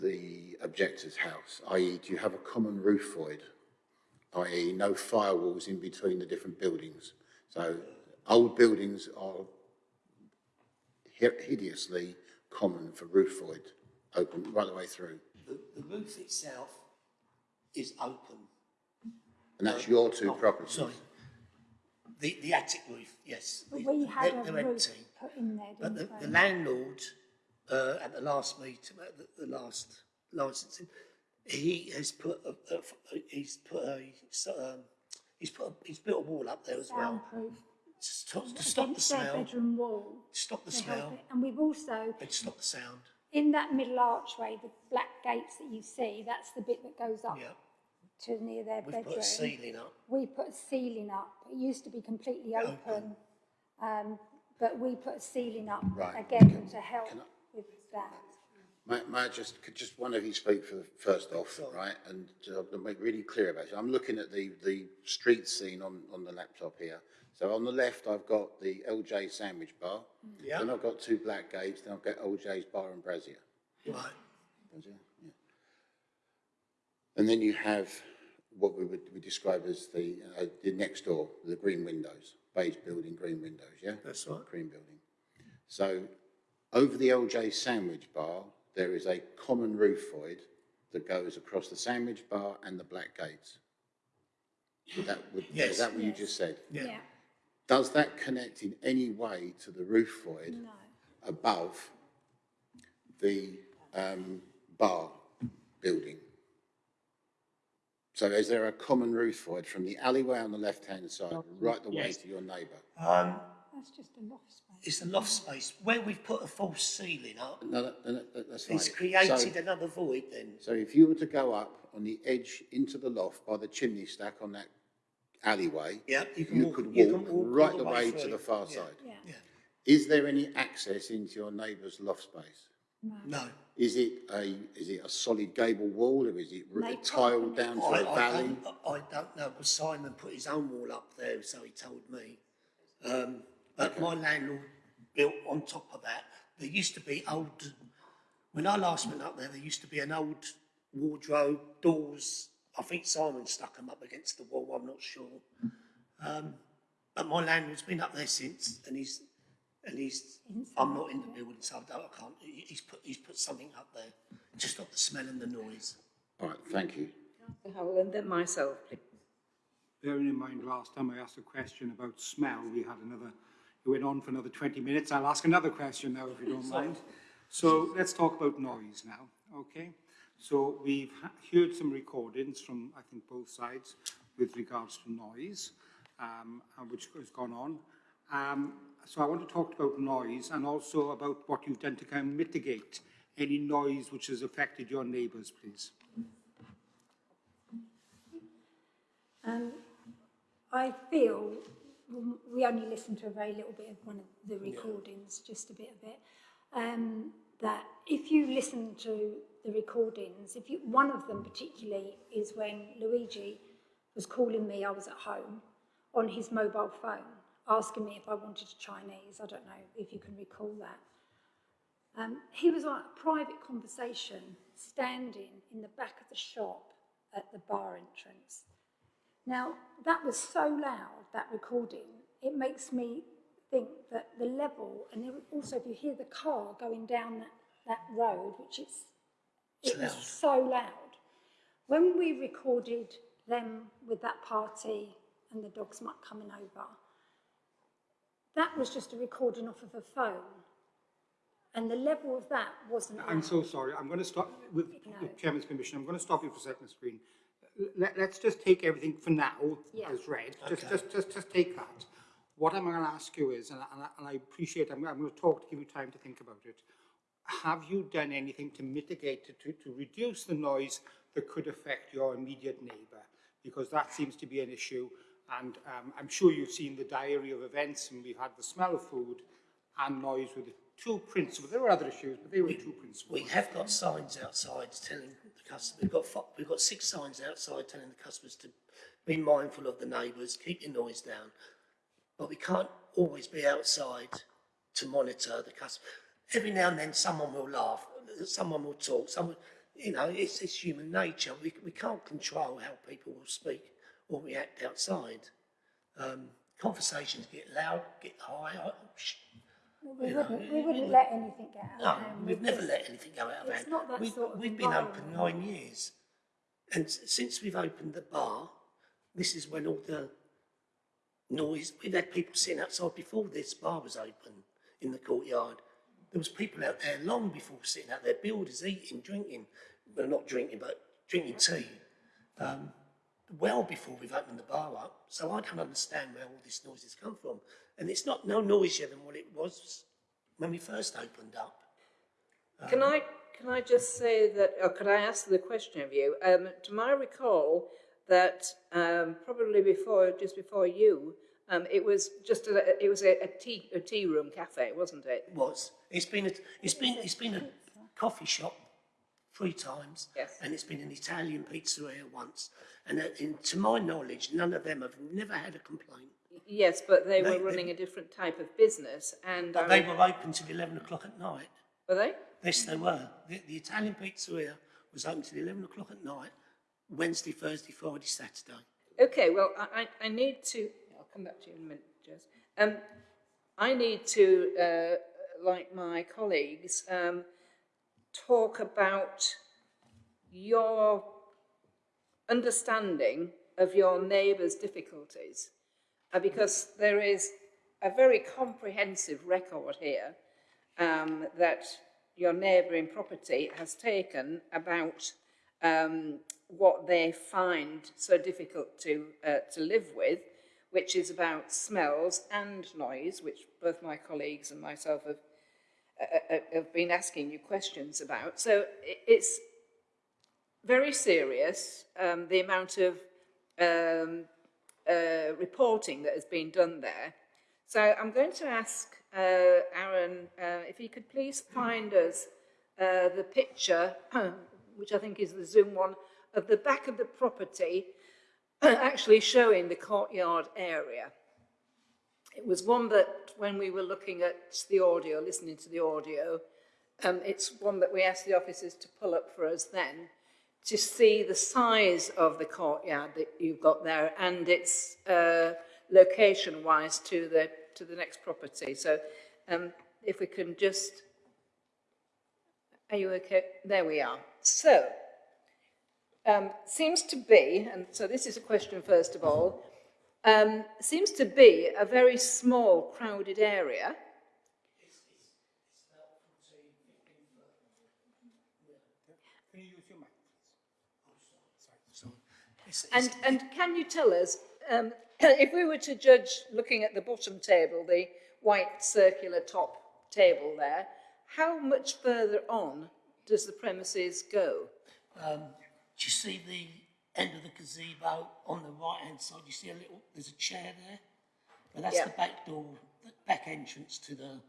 the objector's house, i.e. do you have a common roof void, i.e. no firewalls in between the different buildings? So old buildings are hideously common for roof void, open right the way through. The, the roof itself is open. And that's your two Oh, properties? Sorry. The, the attic roof, yes. But It- we had they're- a they're roof empty. put in there, But the, didn't the we? landlord, uh, at the last meeting, at the, the last licensing, he has put a, a, he's put a, um, he's put a, he's built a wall up there as well. Soundproof. To stop, to stop the smell, bedroom wall. stop the smell. And we've also, and stop the sound. in that middle archway, the black gates that you see, that's the bit that goes up Yeah. to near their We've bedroom. put a ceiling up. We put a ceiling up. It used to be completely Open. open, um, but we put a ceiling up Right. again to help can I- with that. May, may I just, could just one of you speak for the first off, right? And uh, to make really clear about it, I'm looking at the, the street scene on, on the laptop here. So on the left, I've got the LJ Sandwich Bar. Yeah. Then I've got two black gates, then I've got LJ's Bar and Brazier. Right. Brazier, yeah. And then you have what we would, we describe as the, uh, the next door, the green windows, beige building, green windows, yeah? That's right. Green building. So over the LJ Sandwich Bar, there is a common roof void that goes across the sandwich bar and the black gates. Would that, would, Yes. is that what you just said? Yeah. Does that connect in any way to the roof void No. above the um, bar building? So is there a common roof void from the alleyway on the left-hand side, right the way to your neighbour? Um, That's just a loft space. It's a loft space. Where we've put a false ceiling up, No, no, no, no, that's fine. it's created So- another void then. So if you were to go up on the edge into the loft by the chimney stack on that alleyway, Yeah, you can you walk- could you walk can walk all right the the way way to through. the far Yeah. side. Yeah. Yeah. Is there any access into your neighbour's loft space? No. Is it a, is it a solid gable wall or is it r- They tiled down to I, a I, valley? don't, I don't know, because Simon put his own wall up there, so he told me. Um, but my landlord built on top of that. There used to be old, when I last went up there, there used to be an old wardrobe, doors. I think Simon stuck them up against the wall, I'm not sure. Um, but my landlord's been up there since, and he's, and he's, I'm not in the building, so I, don't, I can't, he's put, he's put something up there to stop the smell and the noise. All right, thank you. Howell, and then myself, please. Bearing in mind last time I asked a question about smell, we had another, it went on for another 20 minutes. I'll ask another question now if you don't mind. So let's talk about noise now, okay? So we've heard some recordings from, I think, both sides with regards to noise, um, which has gone on. Um, so I want to talk about noise and also about what you've done to kind of mitigate any noise which has affected your neighbours, please. Um, I feel, well, we only listened to a very little bit of one of the recordings, just a bit of it, um, that if you listen to the recordings, if you, one of them particularly is when Luigi was calling me, I was at home, on his mobile phone, asking me if I wanted a Chinese. I don't know if you can recall that. Um, he was on a private conversation, standing in the back of the shop at the bar entrance. Now, that was so loud, that recording, it makes me think that the level, and also if you hear the car going down that, that road, which is, it was so loud. When we recorded them with that party and the dogs might coming over, that was just a recording off of a phone. And the level of that wasn't. I'm so sorry. I'm going to stop, with the Chairman's permission, I'm going to stop you for a second, screen. Let, let's just take everything for now Yeah. as read. Just, Okay. just, just, just take that. What I'm going to ask you is, and I, and I, and I appreciate, I'm, I'm going to talk to give you time to think about it. Have you done anything to mitigate, to, to, to reduce the noise that could affect your immediate neighbour? Because that seems to be an issue. And um, I'm sure you've seen the diary of events, and we've had the smell of food and noise with the two principal. There were other issues, but they were two principal. We have got signs outside telling the customers, we've got, fi- we've got six signs outside telling the customers to be mindful of the neighbours, keep your noise down. But we can't always be outside to monitor the customer. Every now and then someone will laugh, someone will talk, someone, you know, it's, it's human nature. We, we can't control how people will speak or react outside. Um, conversations get loud, get high. I, We You know, wouldn't, we wouldn't let anything get out no, of hand. we've never let anything go out of It's hand. not that we've, sort of we've been open environment. nine years. And s- since we've opened the bar, this is when all the noise, we've had people sitting outside before this bar was open in the courtyard. There was people out there long before sitting out there, builders eating, drinking, well not drinking, but drinking tea. Um, well before we've opened the bar up. So I don't understand where all this noise has come from. And it's not no noisier than what it was when we first opened up. Can I, can I just say that, or could I ask the question of you? Um, to my recall, that um, probably before, just before you, um, it was just a, it was a, a tea, a tea room cafe, wasn't it? It was. It's been a, it's been, it's been a coffee shop three times. Yes. And it's been an Italian pizzeria once. And uh, in, to my knowledge, none of them have never had a complaint. Yes, but they They- were they- running a different type of business, and But I they were open till 11 o'clock at night. were they? Yes, they were. The, the Italian pizzeria was open till 11 o'clock at night, Wednesday, Thursday, Friday, Saturday. Okay, well, I, I, I need to, I'll come back to you in a minute, Jess. Um, I need to, uh, like my colleagues, um, talk about your understanding of your neighbour's difficulties, uh, because there is a very comprehensive record here um, that your neighbouring property has taken about um, what they find so difficult to, uh, to live with, which is about smells and noise, which both my colleagues and myself have, uh, uh, have been asking you questions about. So it's very serious, um, the amount of um, uh, reporting that has been done there. So I'm going to ask uh, Aaron uh, if he could please find us uh, the picture, which I think is the Zoom one, of the back of the property actually showing the courtyard area. It was one that when we were looking at the audio, listening to the audio, um, it's one that we asked the officers to pull up for us then to see the size of the courtyard that you've got there and its uh, location-wise to the to the next property. So, um, if we can just, are you okay? There we are. So, um, seems to be, and so this is a question first of all, um, seems to be a very small, crowded area. Can you use your mic, So it's, And, and can you tell us, um, if we were to judge looking at the bottom table, the white circular top table there, how much further on does the premises go? Um, do you see the end of the gazebo on the right hand side? You see a little, there's a chair there? Well, that's Yeah. the back door, the back entrance to the,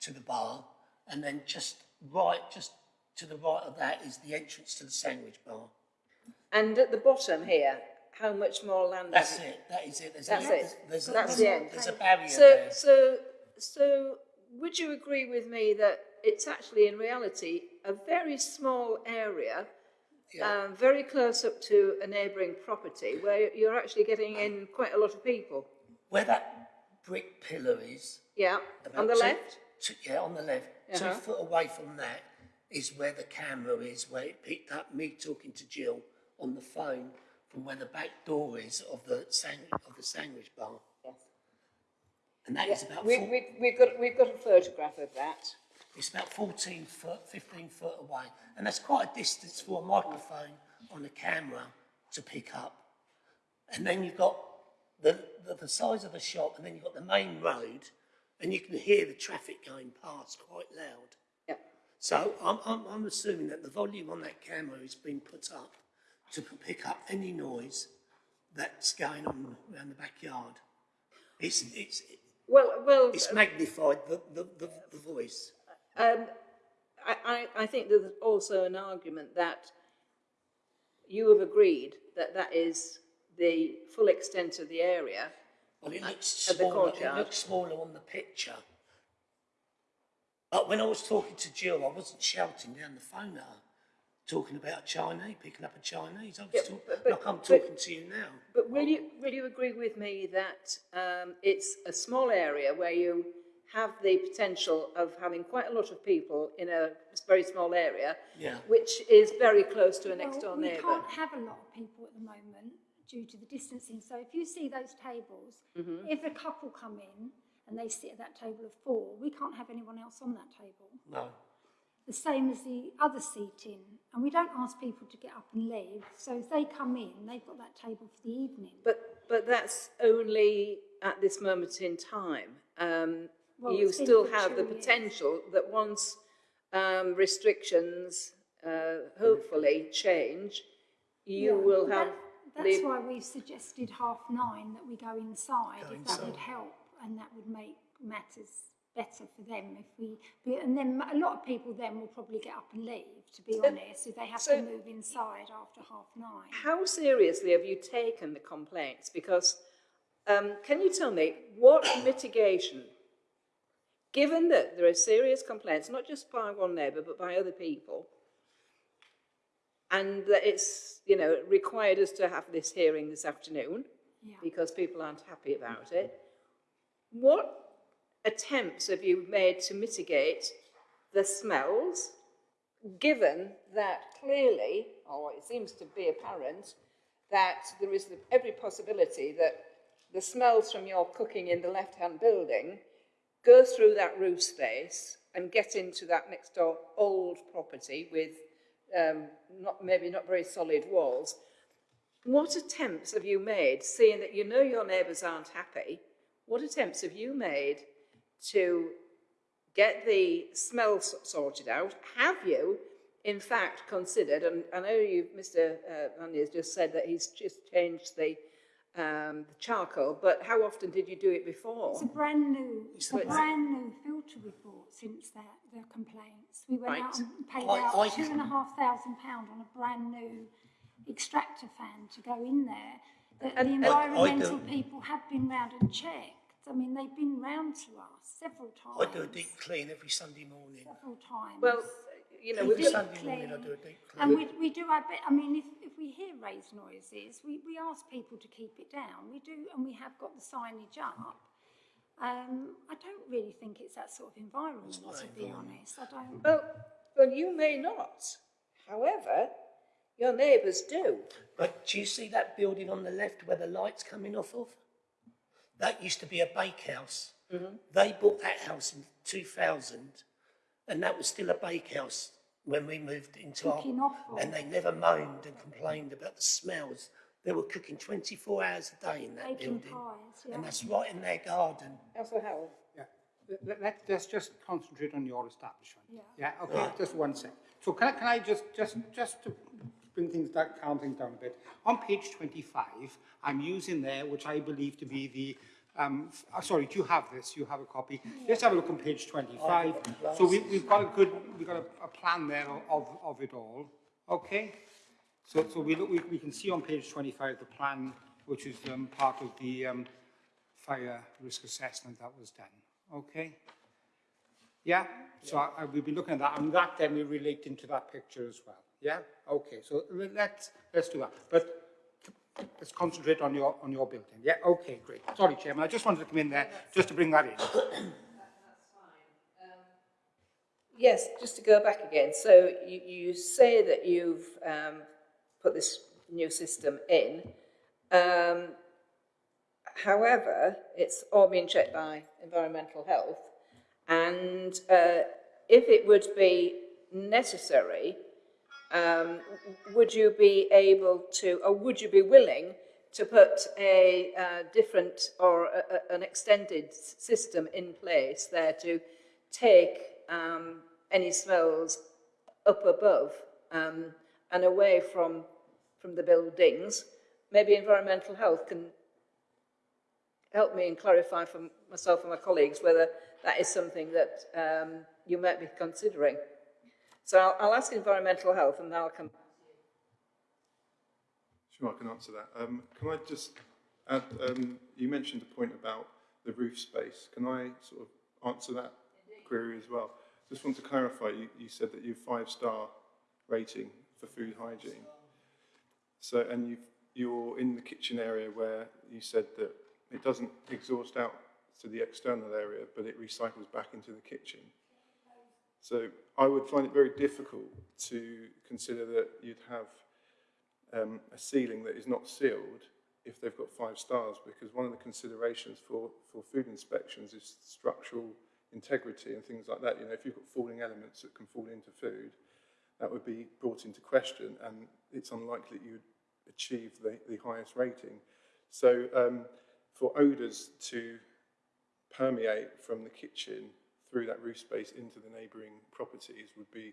to the bar. And then just right, just to the right of that is the entrance to the sandwich bar. And at the bottom here, how much more land? That's have you- it, that is it. There's That's a, it. There's, a, That's there's, the a- end. there's a barrier So, there. so, so, would you agree with me that it's actually in reality a very small area, Yeah. um, very close up to a neighbouring property, where you're actually getting in quite a lot of people? Where that brick pillar is, Yeah, About on the two- left. two- yeah, on the left. Uh-huh. Two foot away from that is where the camera is, where it picked up me talking to Jill on the phone from where the back door is of the sandwich, of the sandwich bar. Yes. And that is about We, four, we, we've got we've got a photograph of that. it's about 14 foot, 15 foot away. And that's quite a distance for a microphone on a camera to pick up. And then you've got the, the, the size of the shop, and then you've got the main road, and you can hear the traffic going past quite loud. Yeah. So I'm, I'm, I'm assuming that the volume on that camera has been put up to pick up any noise that's going on around the backyard. It's, it's, Well, well, it's magnified, the, the, the, the voice. Um, I, I, I think there's also an argument that you have agreed that that is the full extent of the area. Well, it looks smaller, it looks smaller on the picture. But when I was talking to Jill, I wasn't shouting down the phone at her. Talking about a Chinese, picking up a Chinese. I was Yeah, talk, but- but- like I'm but- talking to you now. But will you, will you agree with me that um, it's a small area where you have the potential of having quite a lot of people in a very small area, Yeah. which is very close to a next door Well, we neighbour? can't have a lot of people at the moment due to the distancing. So if you see those tables, Mhm. if a couple come in and they sit at that table of four, we can't have anyone else on that table. No. The same as the other seating. And we don't ask people to get up and leave. So if they come in, they've got that table for the evening. But, but that's only at this moment in time. Um, Well, you still have the two years. potential that once um, restrictions uh, hopefully change, you Yeah, will that- have That's the why we've suggested half nine that we go inside, Go if that would help, and that would make matters better for them if we, but- and then a lot of people then will probably get up and leave, to be So- honest, if they have so- to move inside after half nine. How seriously have you taken the complaints? Because um, can you tell me what mitigation, given that there are serious complaints, not just by one neighbour but by other people, and that it's you know required us to have this hearing this afternoon Yeah. because people aren't happy about it. What attempts have you made to mitigate the smells, given that clearly, or it seems to be apparent, that there is every possibility that the smells from your cooking in the left-hand building go through that roof space and get into that next door old property with um, not maybe not very solid walls. What attempts have you made, seeing that you know your neighbours aren't happy, what attempts have you made to get the smell s- sorted out? Have you, in fact, considered, and I know you, Mr uh, has just said that he's just changed the, um, the charcoal, but how often did you do it before? It's a brand new, it's a brand new filter report since that, their complaints. We went out and paid I- out I- two and a half thousand pound on a brand new extractor fan to go in there. The, And- the and- I- I environmental people have been round and checked. I mean, they've been round to us several times. I do a deep clean every Sunday morning. Several times. Well, you know, Every we've deep got, Sunday morning I do a deep And clean. we, we do our bit. I mean, if, if we hear raised noises, we, we ask people to keep it down. We do, and we have got the signage up. Um, I don't really think it's that sort of environment, not to be honest. I don't. well, well, you may not. However, your neighbours do. But do you see that building on the left where the light's coming off of? That used to be a bakehouse. Mm-hmm. They bought that house in 2000, and that was still a bakehouse when we moved into Cooking our. offal. And they never moaned and complained about the smells. They were cooking 24 hours a day in that Baking building. pies, yeah. And that's right in their garden. Councillor Howell. Yeah, let, let, let's just concentrate on your establishment. Yeah. Yeah, okay, just one sec. So can I, can I just, just, just to bring things down, calm things down a bit. On page 25, I'm using there, which I believe to be the, um, uh, sorry, do you have this? You have a copy? Let's have a look on page 25. So we, we've got a good, we've got a, a plan there of, of it all, okay? So, so we, look, we, we can see on page 25 the plan, which is um, part of the um, fire risk assessment that was done, okay? Yeah, so I, I, we'll be looking at that, and that then we relate into that picture as well. Yeah, okay, so le- let's, let's do that. But let's concentrate on your, on your building. Yeah, okay, great. Sorry, Chairman, I just wanted to come in there just to bring that in. Yes, just to go back again. So you, you say that you've um, put this new system in. Um, however, it's all being checked by environmental health. And uh, if it would be necessary, um, would you be able to, or would you be willing to put a uh, different or a, a- an extended system in place there to take um, any smells up above um, and away from, from the buildings? Maybe environmental health can help me and clarify for myself and my colleagues whether that is something that um, you might be considering. So I'll, I'll ask environmental health and then I'll come. Sure, I can answer that. Um, can I just add, um, you mentioned a point about the roof space. Can I sort of answer that query as well? Just want to clarify, you, you said that you five-star rating for food hygiene. So, and you you're in the kitchen area where you said that it doesn't exhaust out to the external area, but it recycles back into the kitchen. So I would find it very difficult to consider that you'd have um, a ceiling that is not sealed if they've got five stars, because one of the considerations for, for food inspections is structural integrity and things like that. You know, if you've got falling elements that can fall into food, that would be brought into question, and it's unlikely that you'd achieve the, the highest rating. So um, for odours to permeate from the kitchen through that roof space into the neighbouring properties would be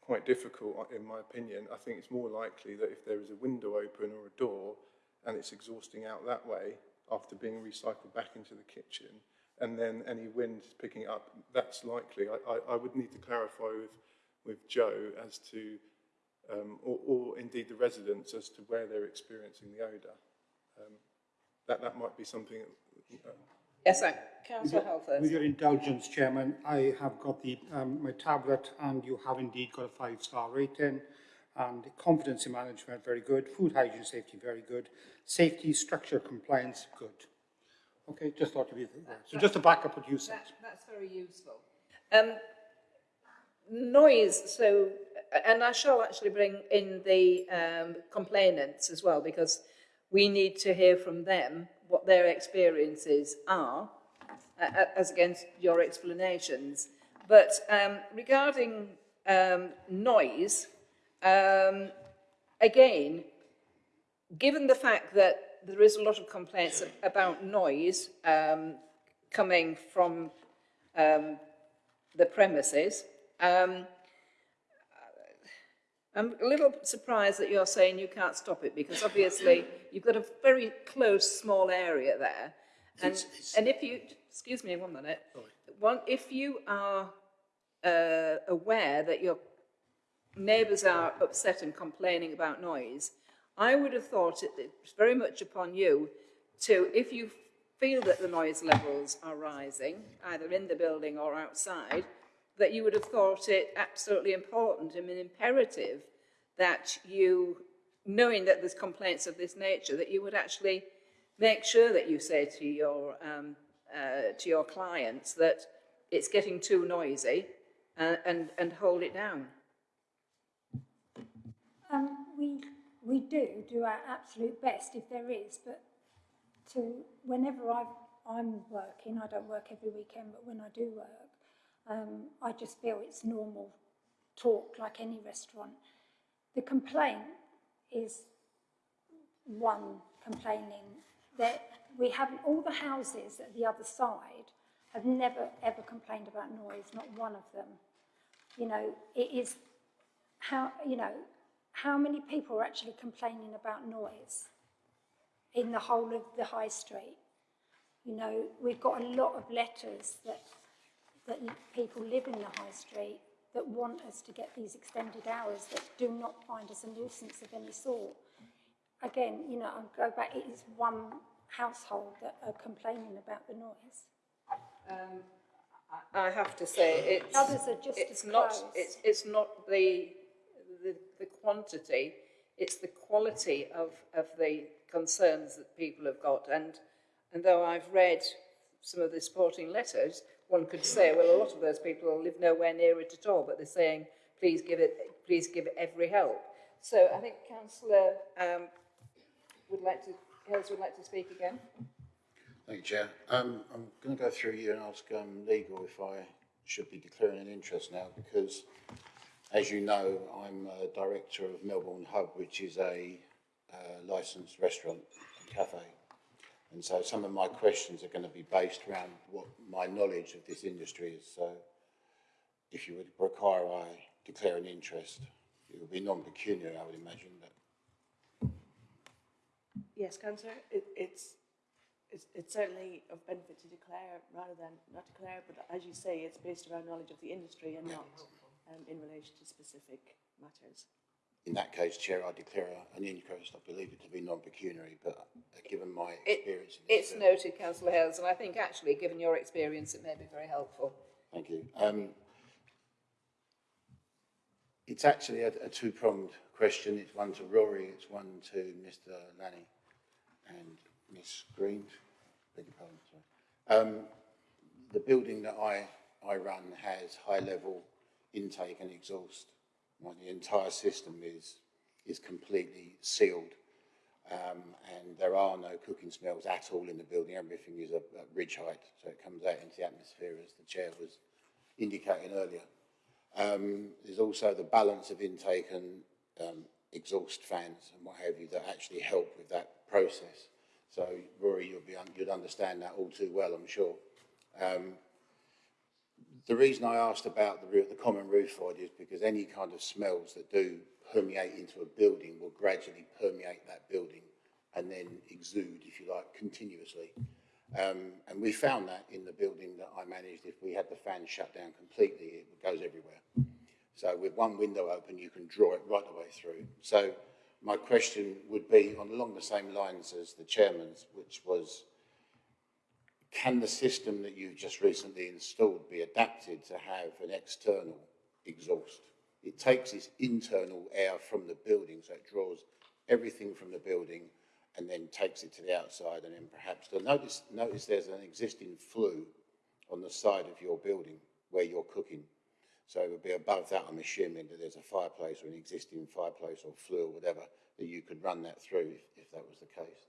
quite difficult, in my opinion. I think it's more likely that if there is a window open or a door and it's exhausting out that way after being recycled back into the kitchen, and then any wind picking up, that's likely. I, I, I would need to clarify with, with Joe as to, um, or, or indeed the residents as to where they're experiencing the odour. Um, that, that might be something. Uh, yes, sir. Councillor first. With your indulgence, Chairman, I have got the um, my tablet and you have indeed got a five-star rating and confidence in management, very good. Food hygiene safety, very good. Safety, structure, compliance, good. Okay, just thought to be there. So just to back up what you said. That, that's very useful. Um, noise, so, and I shall actually bring in the um, complainants as well, because we need to hear from them what their experiences are, uh, as against your explanations. But um, regarding um, noise, um, again, given the fact that there is a lot of complaints about noise um, coming from um, the premises. Um, I'm a little surprised that you're saying you can't stop it because obviously you've got a very close, small area there. And, it's, it's, and if you, excuse me one minute, one, if you are uh, aware that your neighbours are upset and complaining about noise, I would have thought it, it's very much upon you to, if you feel that the noise levels are rising, either in the building or outside, that you would have thought it absolutely important and imperative that you, knowing that there's complaints of this nature, that you would actually make sure that you say to your, um, uh, to your clients that it's getting too noisy uh, and, and hold it down. Um, we we do do our absolute best if there is, but to whenever i am working, I don't work every weekend, but when I do work, um, I just feel it's normal talk like any restaurant. The complaint is one complaining that we have all the houses at the other side have never ever complained about noise, not one of them. You know, it is how, you know, how many people are actually complaining about noise in the whole of the high street? You know, we've got a lot of letters that, that people live in the high street that want us to get these extended hours that do not find us a nuisance of any sort. Again, you know, I'll go back, it is one household that are complaining about the noise. Um, I have to say, it's, Others are just it's, as not, it's, it's not the the, the quantity, it's the quality of, of the concerns that people have got. And, and though I've read some of the supporting letters, one could say, well, a lot of those people live nowhere near it at all, but they're saying, please give it, please give it every help. So I think Councillor um, would like to, Hales would like to speak again. Thank you, Chair. Um, I'm going to go through you and ask um, legal if I should be declaring an interest now, because as you know, I'm a director of Melbourn Hub, which is a uh, licensed restaurant and cafe. And so some of my questions are going to be based around what my knowledge of this industry is. So if you would require I declare an interest, it would be non-pecuniary, I would imagine. That. Yes, Councillor, it, it's, it's, it's certainly of benefit to declare rather than not declare, but as you say, it's based around knowledge of the industry and not um, in relation to specific matters. In that case, Chair, I declare an interest. I believe it to be non-pecuniary, but uh, given my experience... It, it's noted, Councillor Hales, and I think actually, given your experience, it may be very helpful. Thank you. Um, It's actually a, a two-pronged question. It's one to Rory, it's one to Mr Lanny and Miss Green. Beg your pardon, sorry. Um, the building that I, I run has high-level intake and exhaust. The entire system is, is completely sealed. Um, and there are no cooking smells at all in the building. Everything is at, at ridge height, so it comes out into the atmosphere, as the chair was indicating earlier. Um, there's also the balance of intake and um, exhaust fans and what have you that actually help with that process. So, Rory, you'll be un you'd understand that all too well, I'm sure. The reason I asked about the, the common roof void is because any kind of smells that do permeate into a building will gradually permeate that building and then exude, if you like, continuously. Um, and we found that in the building that I managed, if we had the fan shut down completely, it goes everywhere. So with one window open, you can draw it right the way through. So my question would be on along the same lines as the chairman's, which was, can the system that you've just recently installed be adapted to have an external exhaust? It takes this internal air from the building, so it draws everything from the building and then takes it to the outside and then perhaps, notice, notice there's an existing flue on the side of your building where you're cooking. So it would be above that, I'm assuming that there's a fireplace or an existing fireplace or flue or whatever that you could run that through if, if that was the case.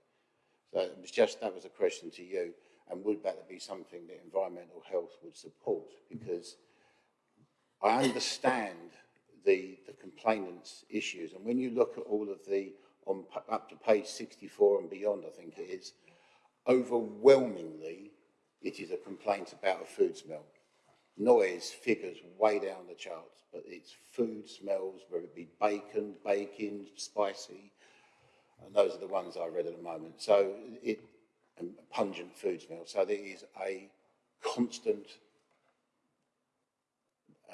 So it was just, that was a question to you. And would that be something that environmental health would support? Because I understand the, the complainants' issues. And when you look at all of the, on up to page 64 and beyond, I think it is, overwhelmingly, it is a complaint about a food smell. Noise figures way down the charts, but it's food smells, whether it be bacon, baking, spicy, and those are the ones I read at the moment. So it, and pungent food smell. So there is a constant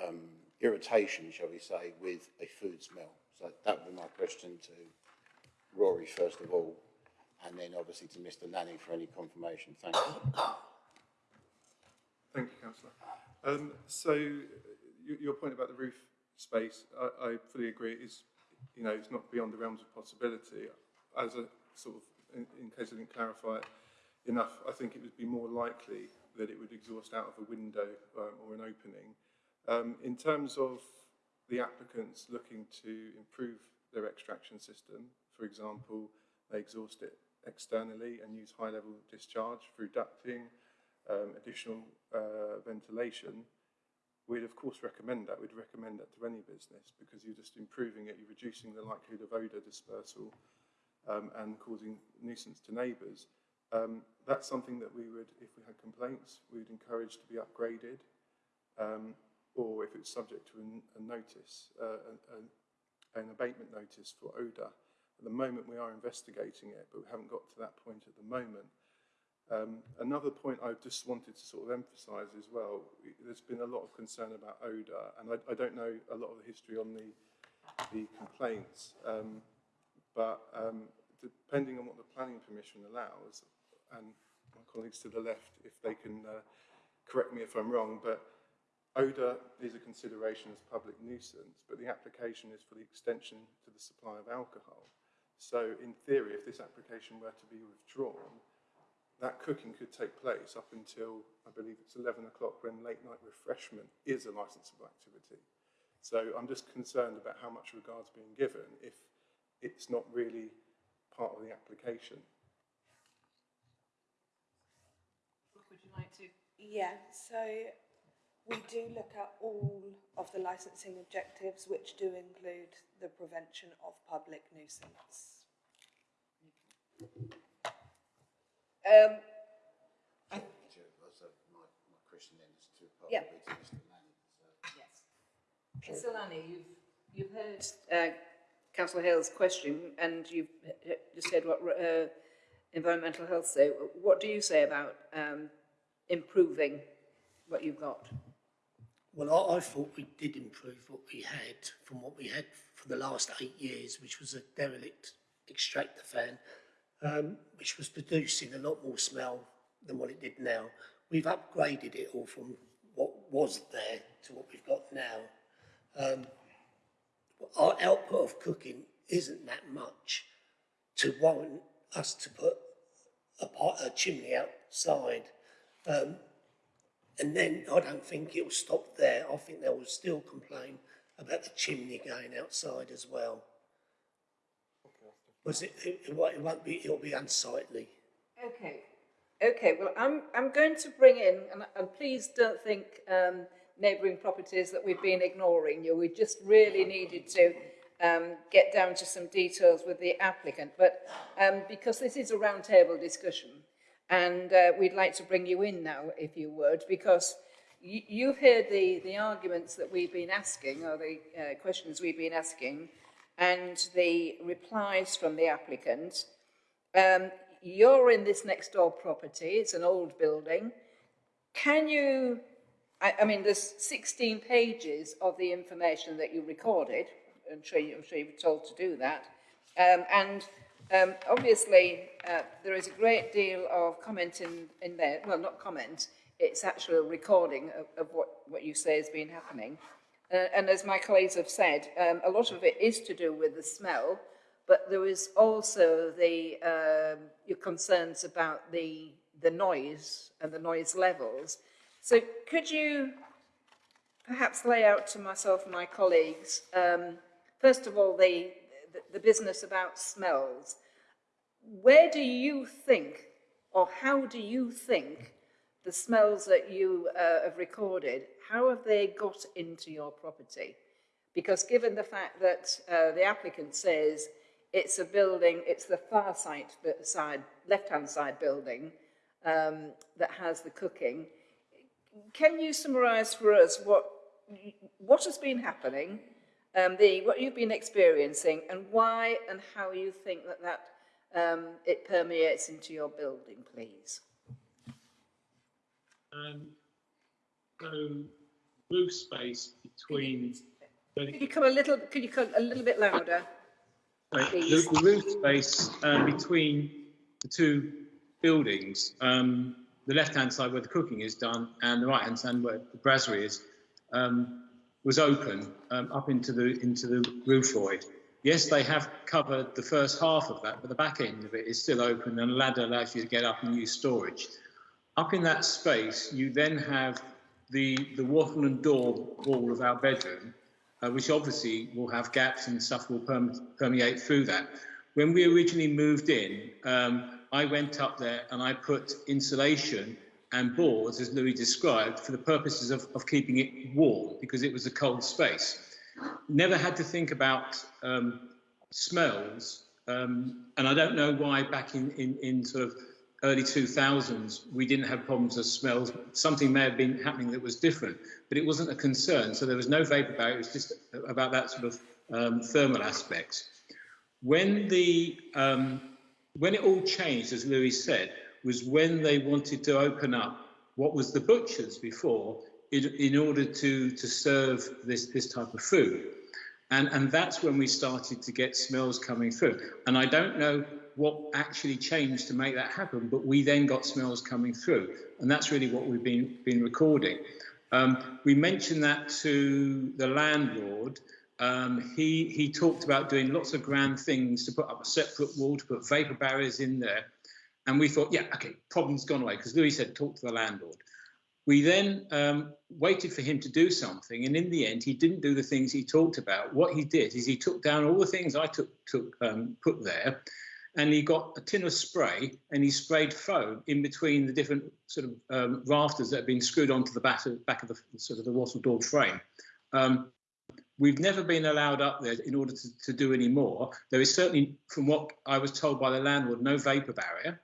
um, irritation, shall we say, with a food smell. So that would be my question to Rory, first of all, and then obviously to Mr Lanning for any confirmation. Thank you. Thank you, Councillor. Um, so your point about the roof space, I, I fully agree. It is, you know, it's not beyond the realms of possibility. As a sort of, in, in case I didn't clarify it enough, I think it would be more likely that it would exhaust out of a window um, or an opening um, in terms of the applicants looking to improve their extraction system, for example, they exhaust it externally and use high-level discharge through ducting, um, additional uh, ventilation, we'd of course recommend that. We'd recommend that to any business because you're just improving it, you're reducing the likelihood of odour dispersal um, and causing nuisance to neighbours. Um, that's something that we would, if we had complaints, we would encourage to be upgraded. Um, or if it's subject to an, a notice, uh, an, an abatement notice for odour. At the moment we are investigating it, but we haven't got to that point at the moment. Um, another point I just wanted to sort of emphasise as well, there's been a lot of concern about odour, and I, I don't know a lot of the history on the, the complaints, um, but um, depending on what the planning permission allows, and my colleagues to the left, if they can uh, correct me if I'm wrong, but Odour is a consideration as public nuisance, but the application is for the extension to the supply of alcohol. So in theory, if this application were to be withdrawn, that cooking could take place up until, I believe it's 11 o'clock when late night refreshment is a licensable activity. So I'm just concerned about how much regard's being given if it's not really part of the application. Would you like to? Yeah, so we do look at all of the licensing objectives, which do include the prevention of public nuisance. Um, I, yeah. Yes. Mr Lanny, you've, you've heard uh, Councillor Hale's question and you've just heard what uh, environmental health say. What do you say about um, improving what you've got? Well, I, I thought we did improve what we had from what we had for the last eight years, which was a derelict extractor fan, um, which was producing a lot more smell than what it did now. We've upgraded it all from what was there to what we've got now. Um, our output of cooking isn't that much to warrant us to put a, pot, a chimney outside. Um, and then I don't think it'll stop there. I think they will still complain about the chimney going outside as well. Was it, it, it won't- it won't be, it'll be unsightly. Okay, okay, well, I'm, I'm going to bring in, and, and please don't think um, neighbouring properties that we've been ignoring you. We just really needed to um, get down to some details with the applicant, but um, because this is a roundtable discussion, and uh, we'd like to bring you in now, if you would, because you, you've heard the, the arguments that we've been asking, or the uh, questions we've been asking, and the replies from the applicant. Um, you're in this next door property, it's an old building. Can you, I, I mean, there's 16 pages of the information that you recorded. I'm sure, you, I'm sure you were told to do that. Um, and um, obviously, uh, there is a great deal of comment in, in there. Well, not comment, it's actually a recording of, of what, what you say has been happening. Uh, and as my colleagues have said, um, a lot of it is to do with the smell, but there is also the um, your concerns about the the noise and the noise levels. So could you perhaps lay out to myself and my colleagues, um, first of all, the, the, business about smells. Where do you think, or how do you think, the smells that you uh, have recorded, how have they got into your property? Because given the fact that uh, the applicant says it's a building, it's the far side, side left-hand side building um, that has the cooking, can you summarise for us what what has been happening, um, the what you've been experiencing, and why and how you think that that um, it permeates into your building, please? Um, so roof space between Could you come a little? Could you come a little bit louder? Right, the, the roof space um, between the two buildings, um, the left-hand side where the cooking is done and the right-hand side where the brasserie is, um, was open um, up into the into the roof void. Yes, they have covered the first half of that, but the back end of it is still open and a ladder allows you to get up and use storage. Up in that space, you then have the, the wattle and daub wall of our bedroom, uh, which obviously will have gaps and stuff will perm permeate through that. When we originally moved in, um, I went up there and I put insulation and boards, as Louis described, for the purposes of, of keeping it warm because it was a cold space. Never had to think about um, smells, um, and I don't know why back in, in, in sort of early 2000s we didn't have problems with smells. Something may have been happening that was different, but it wasn't a concern. So there was no vapor barrier, it was just about that sort of um, thermal aspects. When the um, when it all changed, as Louis said, was when they wanted to open up what was the butchers before in, in order to, to serve this, this type of food. And, and that's when we started to get smells coming through. And I don't know what actually changed to make that happen, but we then got smells coming through. And that's really what we've been, been recording. Um, we mentioned that to the landlord. Um, he, he talked about doing lots of grand things to put up a separate wall, to put vapor barriers in there. And we thought, yeah, okay, problem's gone away, because Louis said, talk to the landlord. We then um, waited for him to do something, and in the end, he didn't do the things he talked about. What he did is he took down all the things I took, took um, put there, and he got a tin of spray and he sprayed foam in between the different sort of um, rafters that had been screwed onto the back of, back of the sort of the wattle door frame. Um, we've never been allowed up there in order to, to do any more. There is certainly, from what I was told by the landlord, no vapor barrier.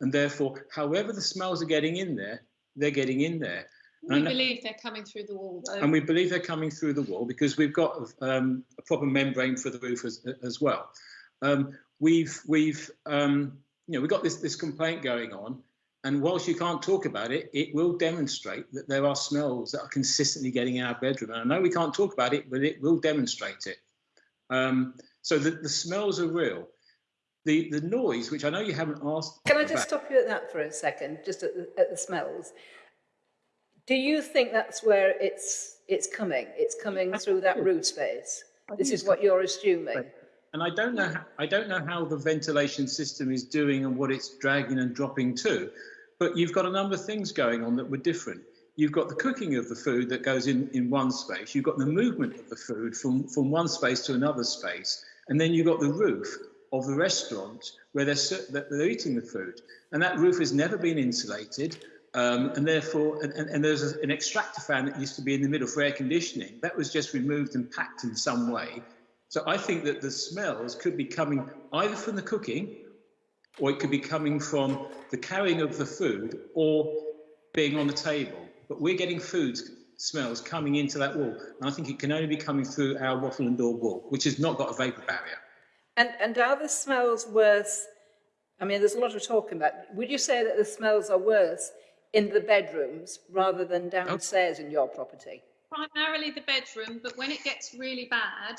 And therefore, however the smells are getting in there, they're getting in there. We And- believe they're coming through the wall, though. and we believe they're coming through the wall because we've got um, a proper membrane for the roof as, as well. Um, we've we've um, you know we've got this this complaint going on, and whilst you can't talk about it, it will demonstrate that there are smells that are consistently getting in our bedroom. And I know we can't talk about it, but it will demonstrate it. Um, so the, the smells are real. The the noise, which I know you haven't asked. Can I just about- stop you at that for a second, just at the, at the smells? Do you think that's where it's it's coming? It's coming through that root space? This is what you're assuming. And I don't know, how, I don't know how the ventilation system is doing and what it's dragging and dropping to, but you've got a number of things going on that were different. You've got the cooking of the food that goes in, in one space. You've got the movement of the food from, from one space to another space. And then you've got the roof of the restaurant where they're, they're eating the food. And that roof has never been insulated. Um, and therefore, and, and, and there's an extractor fan that used to be in the middle for air conditioning. That was just removed and packed in some way. So I think that the smells could be coming either from the cooking or it could be coming from the carrying of the food or being on the table. But we're getting food smells coming into that wall. And I think it can only be coming through our wattle and daub wall, which has not got a vapour barrier. And, and are the smells worse? I mean, there's a lot of talking about. Would you say that the smells are worse in the bedrooms rather than downstairs in your property? Primarily the bedroom, but when it gets really bad,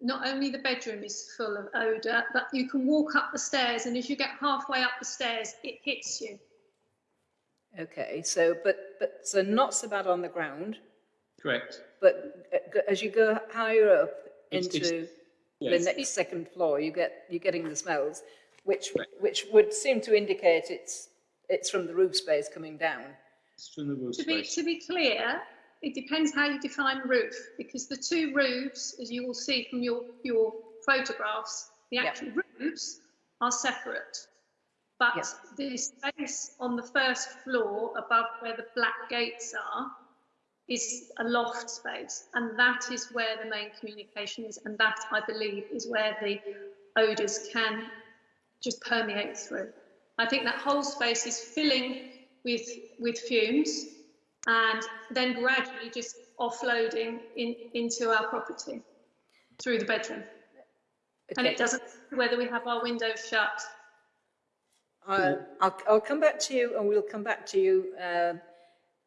not only the bedroom is full of odour, but you can walk up the stairs, and as you get halfway up the stairs, it hits you. Okay, so but but so not so bad on the ground, Correct. but uh, as you go higher up It's- it's- into yes. the next second floor, you get you're getting the smells, which which would seem to indicate it's it's from the roof space coming down. It's from the roof To be, to be clear, it depends how you define roof, because the two roofs, as you will see from your, your photographs, the actual roofs are separate. But the space on the first floor above where the black gates are is a loft space, and that is where the main communication is, and that, I believe, is where the odours can just permeate through. I think that whole space is filling with, with fumes and then gradually just offloading in, into our property through the bedroom. And it doesn't whether we have our windows shut. I, I'll, I'll come back to you and we'll come back to you uh,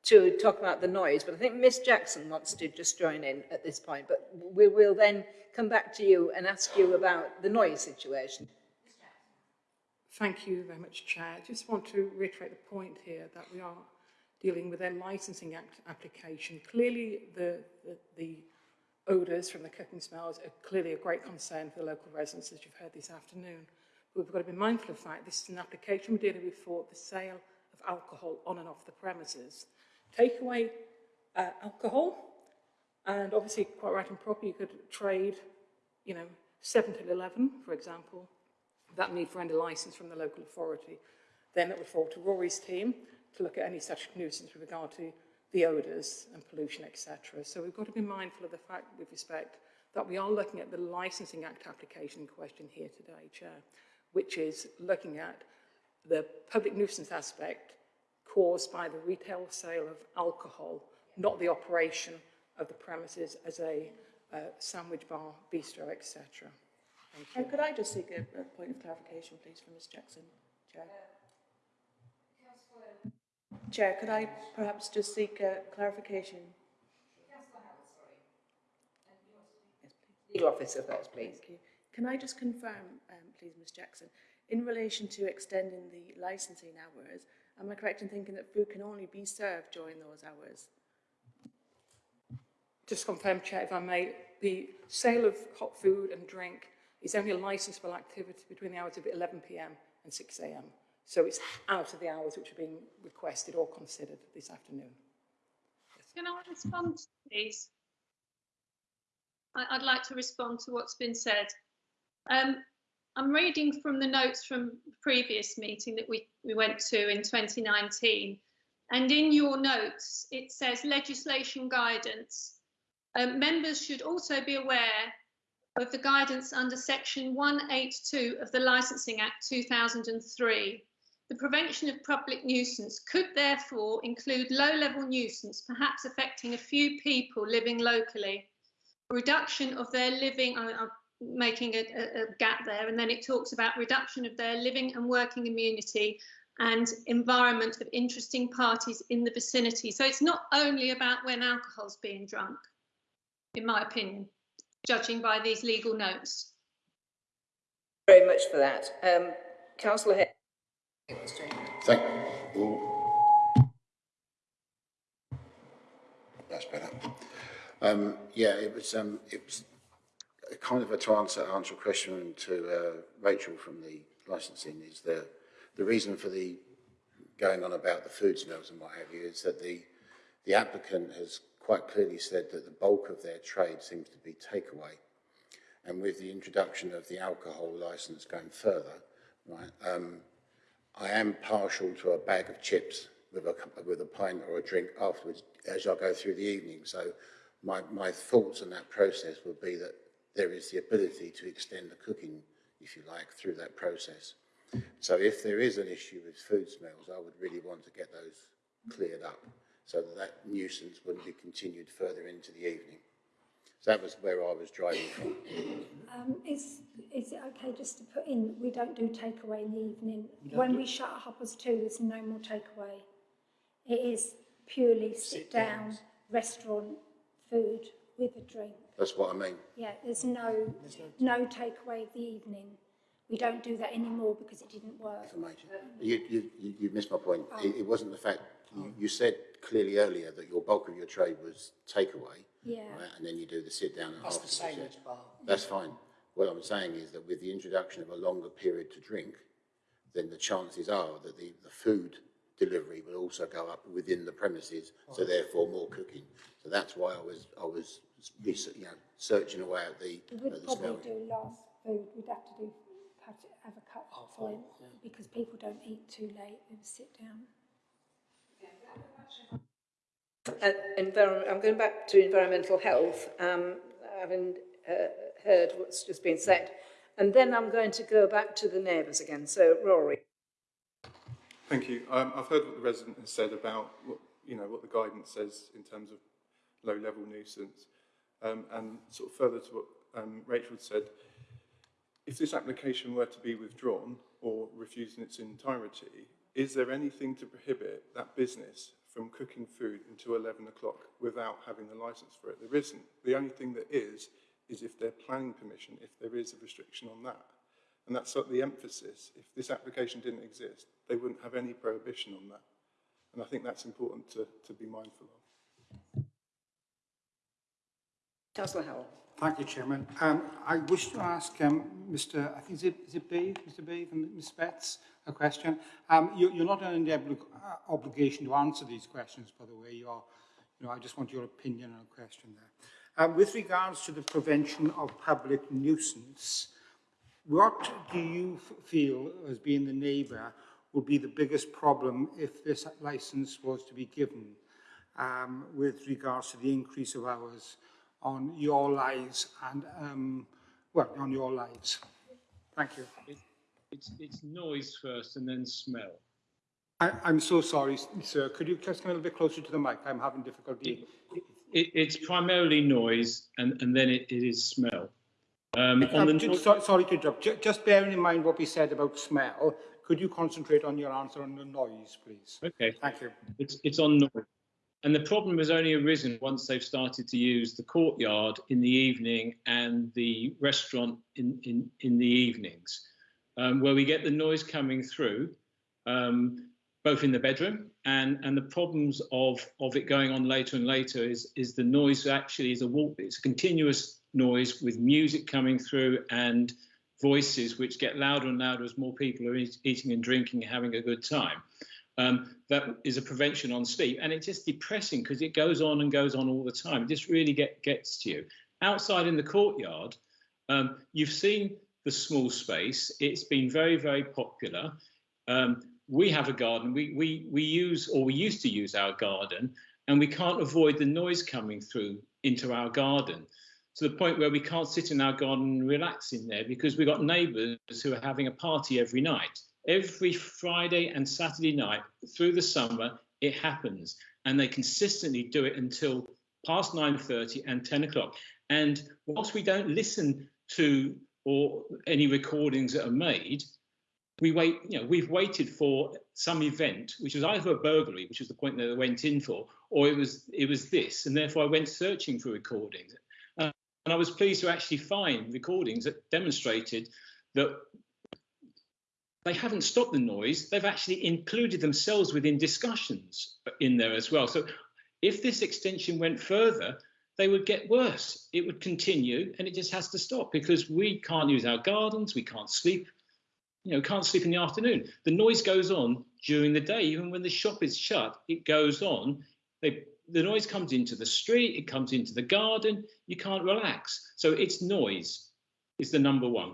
to talk about the noise, but I think Miss Jackson wants to just join in at this point, but we will then come back to you and ask you about the noise situation. Thank you very much, Chair. I just want to reiterate the point here that we are dealing with a licensing act application. Clearly, the, the, the odours from the cooking smells are clearly a great concern for the local residents, as you've heard this afternoon. But we've got to be mindful of the fact this is an application we're dealing with for the sale of alcohol on and off the premises. Take away uh, alcohol, and obviously, quite right and proper, you could trade, you know, 7 till 11, for example, that need for any licence from the local authority. Then it would fall to Rory's team to look at any such nuisance with regard to the odours and pollution, etc. So we've got to be mindful of the fact, with respect, that we are looking at the Licensing Act application question here today, Chair, which is looking at the public nuisance aspect caused by the retail sale of alcohol, not the operation of the premises as a uh, sandwich bar, bistro, etc. Thank you. Uh, could I just seek a, a point of clarification, please, from Ms Jackson? Chair. Chair, could I perhaps just seek a clarification? Legal officer first, please. Thank you. Can I just confirm, um, please, Ms Jackson, in relation to extending the licensing hours, am I correct in thinking that food can only be served during those hours? Just confirm, Chair, if I may, the sale of hot food and drink is only a licensable activity between the hours of 11pm and 6am. So it's out of the hours which are being requested or considered this afternoon. Can I respond, please? I, I'd like to respond to what's been said. Um, I'm reading from the notes from the previous meeting that we, we went to in 2019. And in your notes, it says legislation guidance. Um, members should also be aware of the guidance under section 182 of the Licensing Act 2003. The prevention of public nuisance could therefore include low-level nuisance, perhaps affecting a few people living locally, reduction of their living, I- I'm making a, a, a gap there, and then it talks about reduction of their living and working immunity and environment of interesting parties in the vicinity. So it's not only about when alcohol's being drunk, in my opinion, judging by these legal notes. Very much for that. Um, Councillor Hay. Thank you. That's better. Um, yeah, it was, um, it was kind of a to answer, answer a question to uh, Rachel from the licensing is the, the reason for the going on about the food smells and what have you is that the, the applicant has quite clearly said that the bulk of their trade seems to be takeaway. And with the introduction of the alcohol license going further, right, um, I am partial to a bag of chips with a, with a pint or a drink afterwards as I go through the evening. So my, my thoughts on that process would be that there is the ability to extend the cooking, if you like, through that process. So if there is an issue with food smells, I would really want to get those cleared up so that that nuisance wouldn't be continued further into the evening. So that was where I was driving from. Um, is, is it okay just to put in, we don't do takeaway in the evening? When we shut Hoppers too, there's no more takeaway. It is purely sit down, restaurant, food with a drink. That's what I mean. Yeah, there's no, no takeaway of the evening. We don't do that anymore because it didn't work. You, you, you you missed my point. Oh. It, it wasn't the fact, you, oh. you said clearly earlier that your bulk of your trade was takeaway. Yeah. Right, and then you do the sit down and That's the afterwards, same as bar. That's fine. What I'm saying is that with the introduction of a longer period to drink, then the chances are that the, the food delivery will also go up within the premises, so therefore more cooking. So that's why I was, I was, research- you know, searching away at the, We at would the probably smelling. do last food, we'd have to do, cut it, have a cut point, because people don't eat too late, they would sit down. Uh, envir- I'm going back to environmental health, um, having uh, heard what's just been said. And then I'm going to go back to the neighbours again. So, Rory. Thank you. Um, I've heard what the resident has said about what, you know, what the guidance says in terms of low-level nuisance. Um, and sort of further to what um, Rachel said, if this application were to be withdrawn or refused in its entirety, is there anything to prohibit that business from cooking food until 11 o'clock without having the licence for it? There isn't. The only thing that is, is if they're planning permission, if there is a restriction on that. And that's sort of the emphasis. If this application didn't exist, they wouldn't have any prohibition on that. And I think that's important to, to be mindful of. Councillor Howell. Thank you, Chairman. Um, I wish to ask um, Mr. I think is it, is it Beeve, Mr. Beeve and Ms. Betts a question. Um, you, you're not under obli- uh, obligation to answer these questions, by the way. You are, you know, I just want your opinion on a question there. Um, with regards to the prevention of public nuisance, what do you feel, as being the neighbour, would be the biggest problem if this licence was to be given um, with regards to the increase of hours on your lives and, um, well, on your lives? Thank you. It, it's, it's noise first and then smell. I, I'm so sorry, sir. Could you just come a little bit closer to the mic? I'm having difficulty. It, it's primarily noise and, and then it, it is smell. Um, on Um, the ju- no- so- sorry to interrupt. Ju- Just bearing in mind what we said about smell, could you concentrate on your answer on the noise, please? Okay. Thank you. It's, it's on noise. And the problem has only arisen once they've started to use the courtyard in the evening and the restaurant in, in, in the evenings, um, where we get the noise coming through, um, both in the bedroom and, and the problems of, of it going on later and later is, is the noise actually is a walk, it's a continuous noise with music coming through and voices which get louder and louder as more people are eat, eating and drinking and having a good time. Um, that is a prevention on sleep, and it's just depressing because it goes on and goes on all the time. It just really get, gets to you. Outside in the courtyard, um, you've seen the small space. It's been very, very popular. Um, we have a garden. We, we, we use, or we used to use our garden, and we can't avoid the noise coming through into our garden to the point where we can't sit in our garden and relax in there because we've got neighbours who are having a party every night. Every Friday and Saturday night through the summer, it happens, and they consistently do it until past 9:30 and 10 o'clock. And whilst we don't listen to or any recordings that are made, we wait. You know, we've waited for some event, which was either a burglary, which was the point that they went in for, or it was it was this, and therefore I went searching for recordings. Uh, and I was pleased to actually find recordings that demonstrated that they haven't stopped the noise, they've actually included themselves within discussions in there as well. So if this extension went further, they would get worse. It would continue and it just has to stop because we can't use our gardens, we can't sleep, you know, can't sleep in the afternoon. The noise goes on during the day, even when the shop is shut, it goes on. They, the noise comes into the street, it comes into the garden, you can't relax. So it's noise is the number one.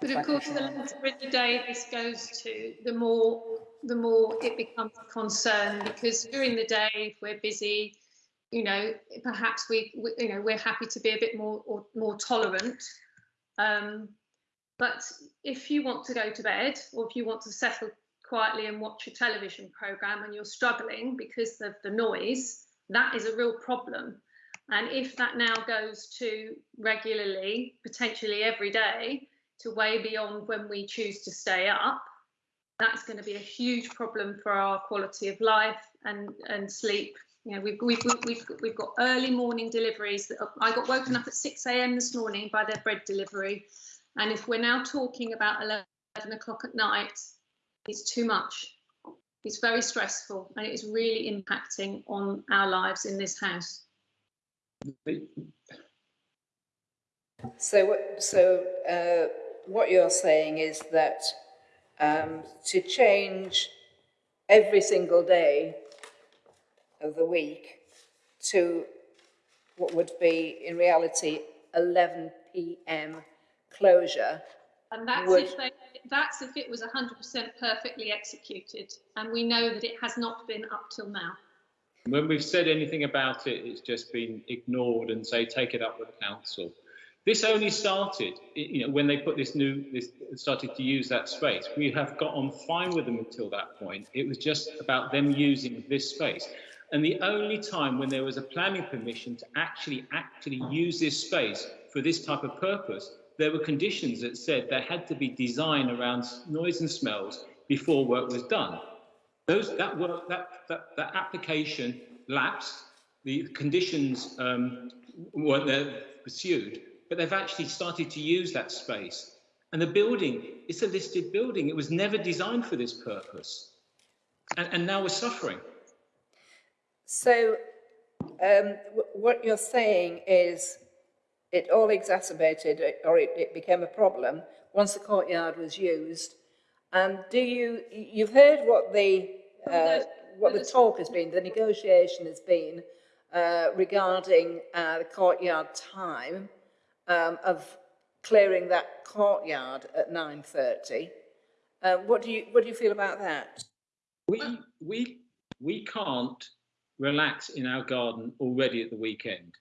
But of course, the later in the day this goes to, the more the more it becomes a concern because during the day, if we're busy, you know, perhaps we, we you know, we're happy to be a bit more or more tolerant. Um, but if you want to go to bed or if you want to settle quietly and watch a television program and you're struggling because of the noise, that is a real problem. And if that now goes to regularly, potentially every day, to way beyond when we choose to stay up, that's going to be a huge problem for our quality of life and, and sleep. You know, we've, we've, we've, we've got early morning deliveries. That I got woken up at 6 a.m. this morning by their bread delivery. And if we're now talking about 11 o'clock at night, it's too much. It's very stressful and it is really impacting on our lives in this house. So, so uh, what you're saying is that um, to change every single day of the week to what would be in reality 11 p.m. closure And that's would if they, that's if it was 100% perfectly executed. And we know that it has not been up till now. When we've said anything about it, it's just been ignored and say, take it up with the council. This only started, you know, when they put this new, this started to use that space. We have got on fine with them until that point. It was just about them using this space. And the only time when there was a planning permission to actually actually use this space for this type of purpose, there were conditions that said there had to be design around noise and smells before work was done. Those that work that that, that application lapsed. The conditions um, weren't there pursued, but they've actually started to use that space. And the building, it's a listed building. It was never designed for this purpose. And, and now we're suffering. So, um, what you're saying is it all exacerbated or it, it became a problem once the courtyard was used. And do you, you've heard what the, uh, what the talk has been, the negotiation has been uh, regarding uh, the courtyard time um, of clearing that courtyard at 9.30. Uh, what, do you, what do you feel about that? We, we, we can't relax in our garden already at the weekend.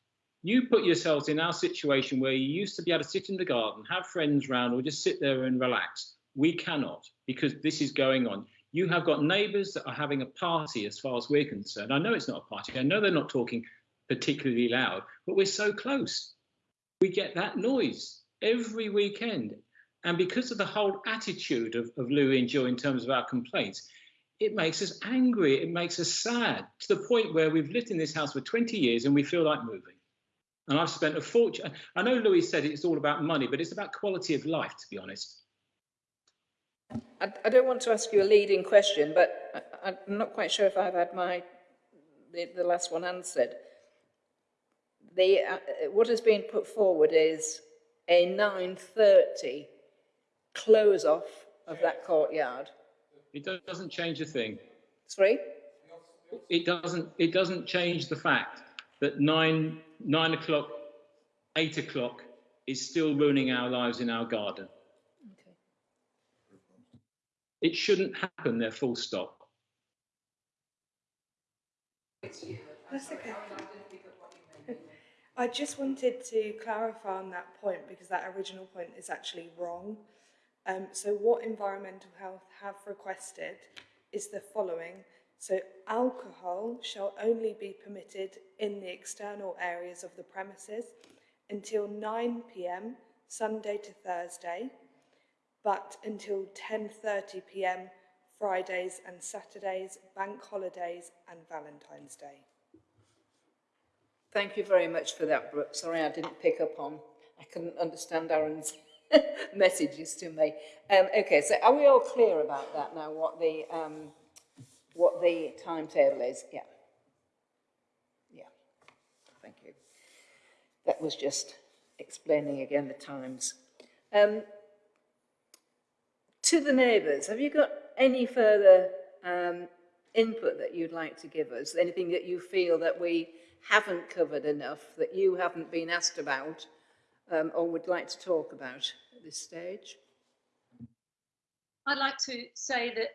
You put yourselves in our situation where you used to be able to sit in the garden, have friends round, or just sit there and relax. We cannot because this is going on. You have got neighbours that are having a party, as far as we're concerned. I know it's not a party. I know they're not talking particularly loud, but we're so close. We get that noise every weekend. And because of the whole attitude of, of Louis and Joe in terms of our complaints, it makes us angry. It makes us sad to the point where we've lived in this house for 20 years and we feel like moving. And I've spent a fortune. I know Louis said it's all about money, but it's about quality of life, to be honest. I, I don't want to ask you a leading question, but I, I'm not quite sure if I've had my the, the last one answered. The uh, what has been put forward is a 9:30 close off of that courtyard. It doesn't change a thing. Sorry. It doesn't. It doesn't change the fact that nine nine o'clock, eight o'clock is still ruining our lives in our garden. It shouldn't happen there. Full stop. That's okay. I just wanted to clarify on that point because that original point is actually wrong. Um, so what Environmental Health have requested is the following. So alcohol shall only be permitted in the external areas of the premises until 9 p.m. Sunday to Thursday, but until 10:30 p.m. Fridays and Saturdays, bank holidays and Valentine's Day. Thank you very much for that, Brooke. Sorry, I didn't pick up on. I couldn't understand Aaron's messages to me. Um, okay, so are we all clear about that now? What the um, what the timetable is? Yeah. Yeah. Thank you. that was just explaining again the times. Um, to the neighbours, have you got any further um, input that you'd like to give us? Anything that you feel that we haven't covered enough, that you haven't been asked about, um, or would like to talk about at this stage? I'd like to say that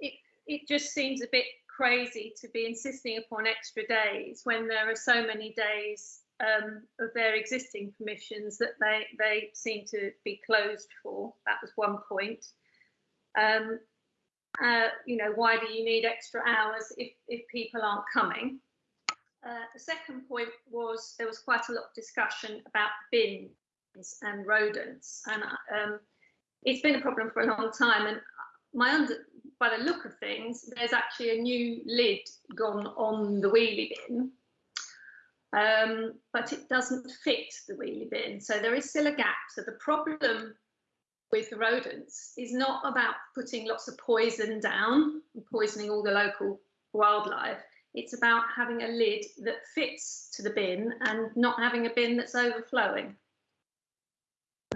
it, it just seems a bit crazy to be insisting upon extra days when there are so many days um, of their existing permissions that they, they seem to be closed for. That was one point. Um, uh, you know, why do you need extra hours if, if people aren't coming? Uh, the second point was there was quite a lot of discussion about bins and rodents, and um, it's been a problem for a long time. And my under, by the look of things, there's actually a new lid gone on the wheelie bin, um, but it doesn't fit the wheelie bin. So there is still a gap. So the problem with rodents is not about putting lots of poison down and poisoning all the local wildlife. It's about having a lid that fits to the bin and not having a bin that's overflowing.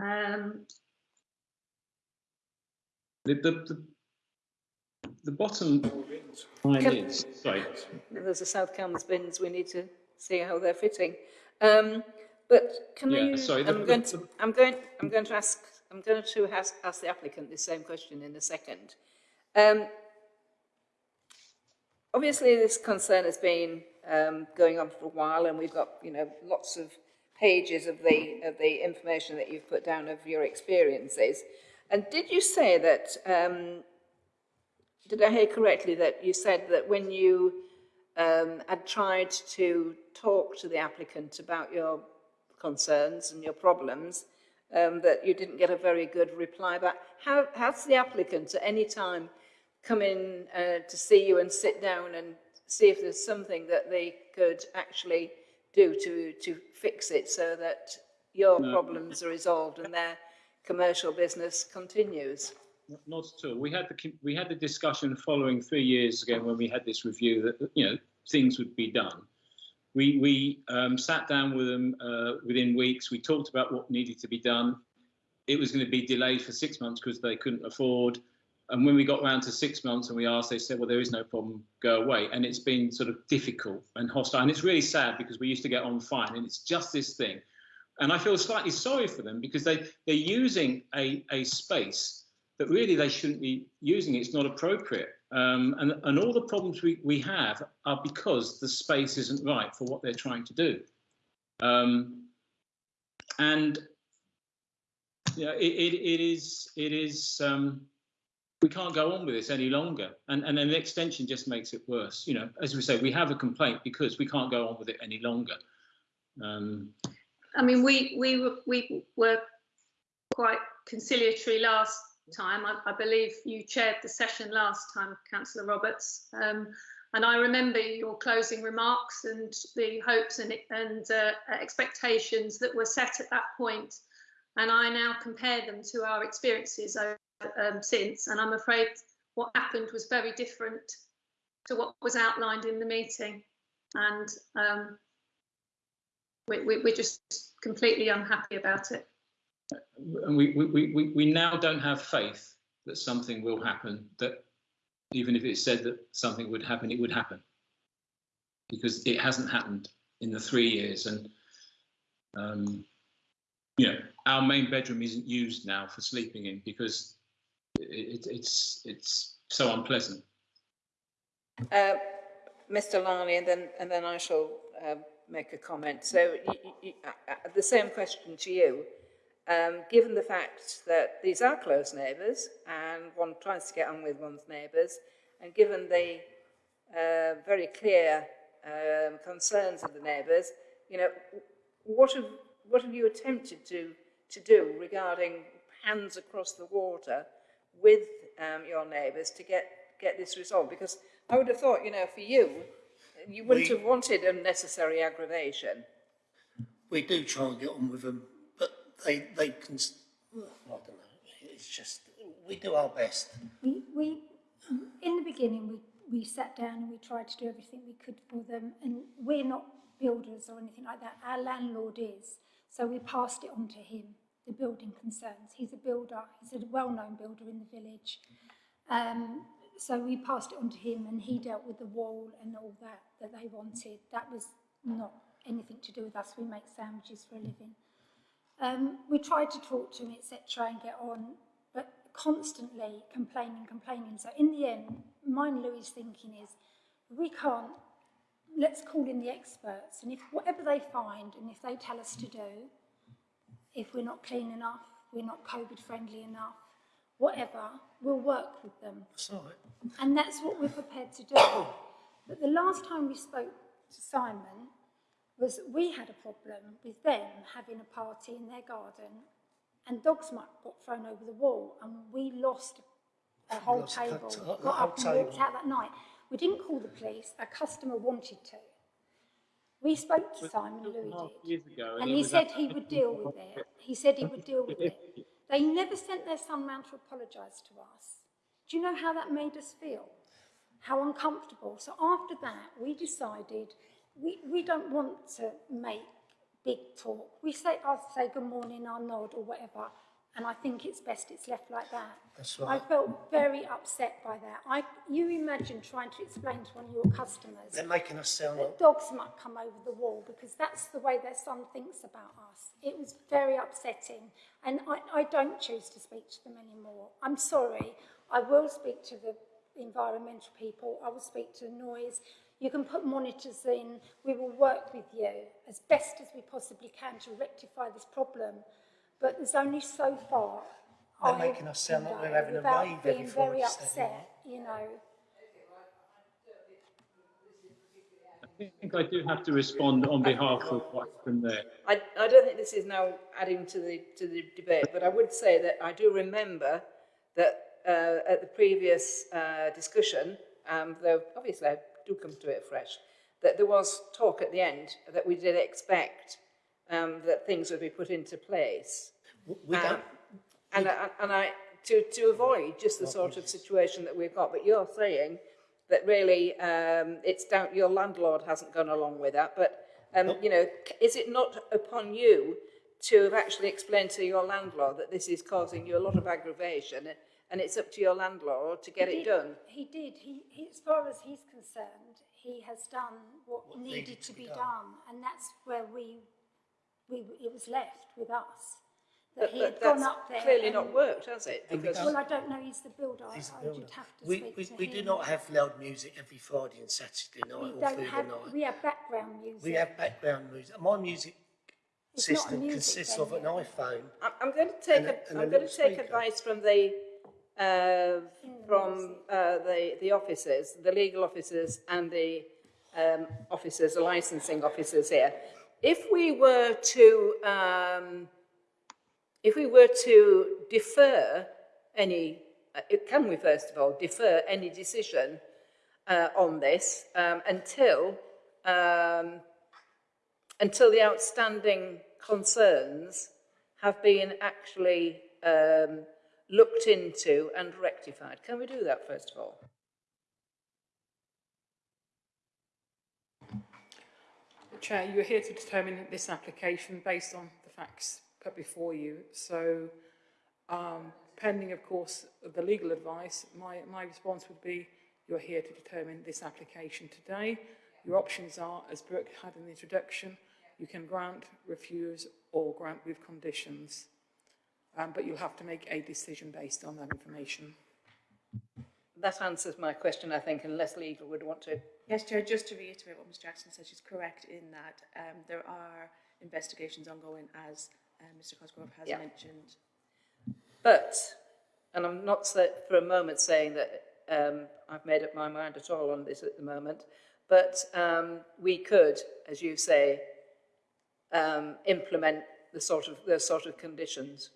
Um, The, the, the, the bottom line Can- is, sorry, There's the South Cambs bins, we need to see how they're fitting. Um, but can Yeah, we, sorry, the- I'm the- going to, I'm going, I'm going to ask, I'm going to ask, ask the applicant the same question in a second. Um, obviously this concern has been um, going on for a while and we've got, you know, lots of pages of the, of the information that you've put down of your experiences. And did you say that, um, did I hear correctly that you said that when you um, had tried to talk to the applicant about your concerns and your problems, um, that you didn't get a very good reply back. How, has the applicant at any time come in uh, to see you and sit down and see if there's something that they could actually do to, to fix it so that your No. problems are resolved and their commercial business continues? not at all. We had the we had the discussion following three years ago when we had this review that you know things would be done. We we um, sat down with them uh, within weeks. We talked about what needed to be done. It was going to be delayed for six months because they couldn't afford. And when we got round to six months and we asked, they said, "Well, there is no problem. Go away." And it's been sort of difficult and hostile. And it's really sad because we used to get on fine. And it's just this thing. And I feel slightly sorry for them because they they're using a a space that really they shouldn't be using. It's not appropriate. Um, and, and all the problems we, we have are because the space isn't right for what they're trying to do. Um, and know, it, it, it is, it is um, we can't go on with this any longer. And, and an extension just makes it worse. You know, as we say, we have a complaint because we can't go on with it any longer. Um, I mean, we we were we were quite conciliatory last time. I, I believe you chaired the session last time, Councillor Roberts. Um, and I remember your closing remarks and the hopes and, and uh, expectations that were set at that point. And I now compare them to our experiences um, since. And I'm afraid what happened was very different to what was outlined in the meeting. And um, we, we, we're just completely unhappy about it. and we, we, we, we now don't have faith that something will happen, that even if it said that something would happen, it would happen. Because it hasn't happened in the three years. And, um, you know, our main bedroom isn't used now for sleeping in because it, it, it's, it's so unpleasant. Uh, Mr. Larney, and then, and then I shall um, make a comment. So y y y uh, uh, the same question to you. Um, given the fact that these are close neighbours and one tries to get on with one's neighbours, and given the uh, very clear um, concerns of the neighbours, you know, what have, what have you attempted to, to do regarding hands across the water with um, your neighbours to get, get this resolved? Because I would have thought, you know, for you, you wouldn't We- have wanted unnecessary aggravation. We do try and get on with them, but they, they can, s- I don't know, it's just, we do our best. We, we, in the beginning, we, we sat down and we tried to do everything we could for them, and we're not builders or anything like that. Our landlord is. So we passed it on to him, the building concerns. He's a builder. He's a well-known builder in the village. Um, so we passed it on to him and he dealt with the wall and all that that they wanted. That was not anything to do with us. We make sandwiches for a living. Um, we tried to talk to him, etc., and get on, but constantly complaining, complaining. So in the end, mine Louis' thinking is, we can't, let's call in the experts, and if whatever they find, and if they tell us to do, if we're not clean enough, we're not COVID friendly enough, whatever, we'll work with them. That's right. And that's what we're prepared to do. But the last time we spoke to Simon was we had a problem with them having a party in their garden and dog's muck got thrown over the wall and we lost a whole Lost table, got up and walked out that night. We didn't call the police, a customer wanted to. We spoke to Simon, Louis ago, And he he said he would deal with it. He said he would deal with it. They never sent their son round to apologise to us. Do you know how that made us feel? How uncomfortable. So after that, we decided we, we don't want to make big talk. We say, I'll say good morning, I'll nod or whatever, and I think it's best it's left like that. That's I felt very upset by that. I, you imagine trying to explain to one of your customers They're making us sound like dogs might come over the wall because that's the way their son thinks about us. It was very upsetting and I, I don't choose to speak to them anymore. I'm sorry. I will speak to the environmental people. I will speak to noise. You can put monitors in. We will work with you as best as we possibly can to rectify this problem. But there's only so far They're I making us sound can like we're having a without rave every being very Friday, Saturday upset, you know. I think I do have to respond on behalf of what's been there. I, I don't think this is now adding to the, to the debate, but I would say that I do remember that uh, at the previous uh, discussion, um, though obviously I do come to it fresh, that there was talk at the end that we did expect um, that things would be put into place. we Um, and, I, and I, to, to avoid just the sort of situation that we've got, but you're saying that really um, it's down, your landlord hasn't gone along with that, but, um, you know, is it not upon you to have actually explained to your landlord that this is causing you a lot of aggravation and it's up to your landlord to get He it did- done? He did. He, he, as far as he's concerned, he has done what, What needed, needed to to be be done. done. and that's where we, we, it was left with us. That But, he had but gone that's up there. clearly not worked, has it? And Because Well, I don't know. He's the builder. He's the I builder. would have to We, speak we, to we him. do not have loud music every Friday and Saturday night We or don't through have. the night. We have background music. We have background music. My music It's system music consists of an iPhone. I'm, I'm going to take And a, a- and I'm going to take speaker. advice from the uh, from uh, the the officers, the legal officers, and the um, officers, the licensing officers here. If we were to um, if we were to defer any, uh, can we first of all defer any decision uh, on this um, until um, until the outstanding concerns have been actually um, looked into and rectified. Can we do that first of all? Chair, you're here to determine this application based on the facts put before you. So, um, pending, of course, the legal advice, my, my response would be you're here to determine this application today. Your options are, as Brooke had in the introduction, you can grant, refuse, or grant with conditions. Um, but you'll have to make a decision based on that information. That answers my question, I think, unless legal would want to. Yes, Chair, just to reiterate what Ms Jackson said, she's correct in that um, there are investigations ongoing, as um, Mr Cosgrove has Yeah. mentioned. But, and I'm not for a moment saying that um, I've made up my mind at all on this at the moment, but um, we could, as you say, um, implement the sort of those sort of conditions.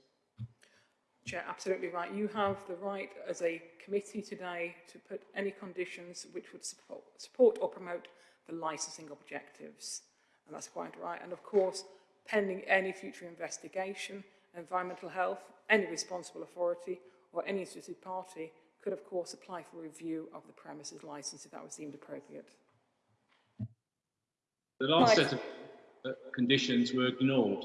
Chair, absolutely right. You have the right as a committee today to put any conditions which would support, support or promote the licensing objectives. And that's quite right. And of course, pending any future investigation, environmental health, any responsible authority or any interested party could of course apply for review of the premises licence if that was deemed appropriate. The last Right. set of uh, conditions were ignored.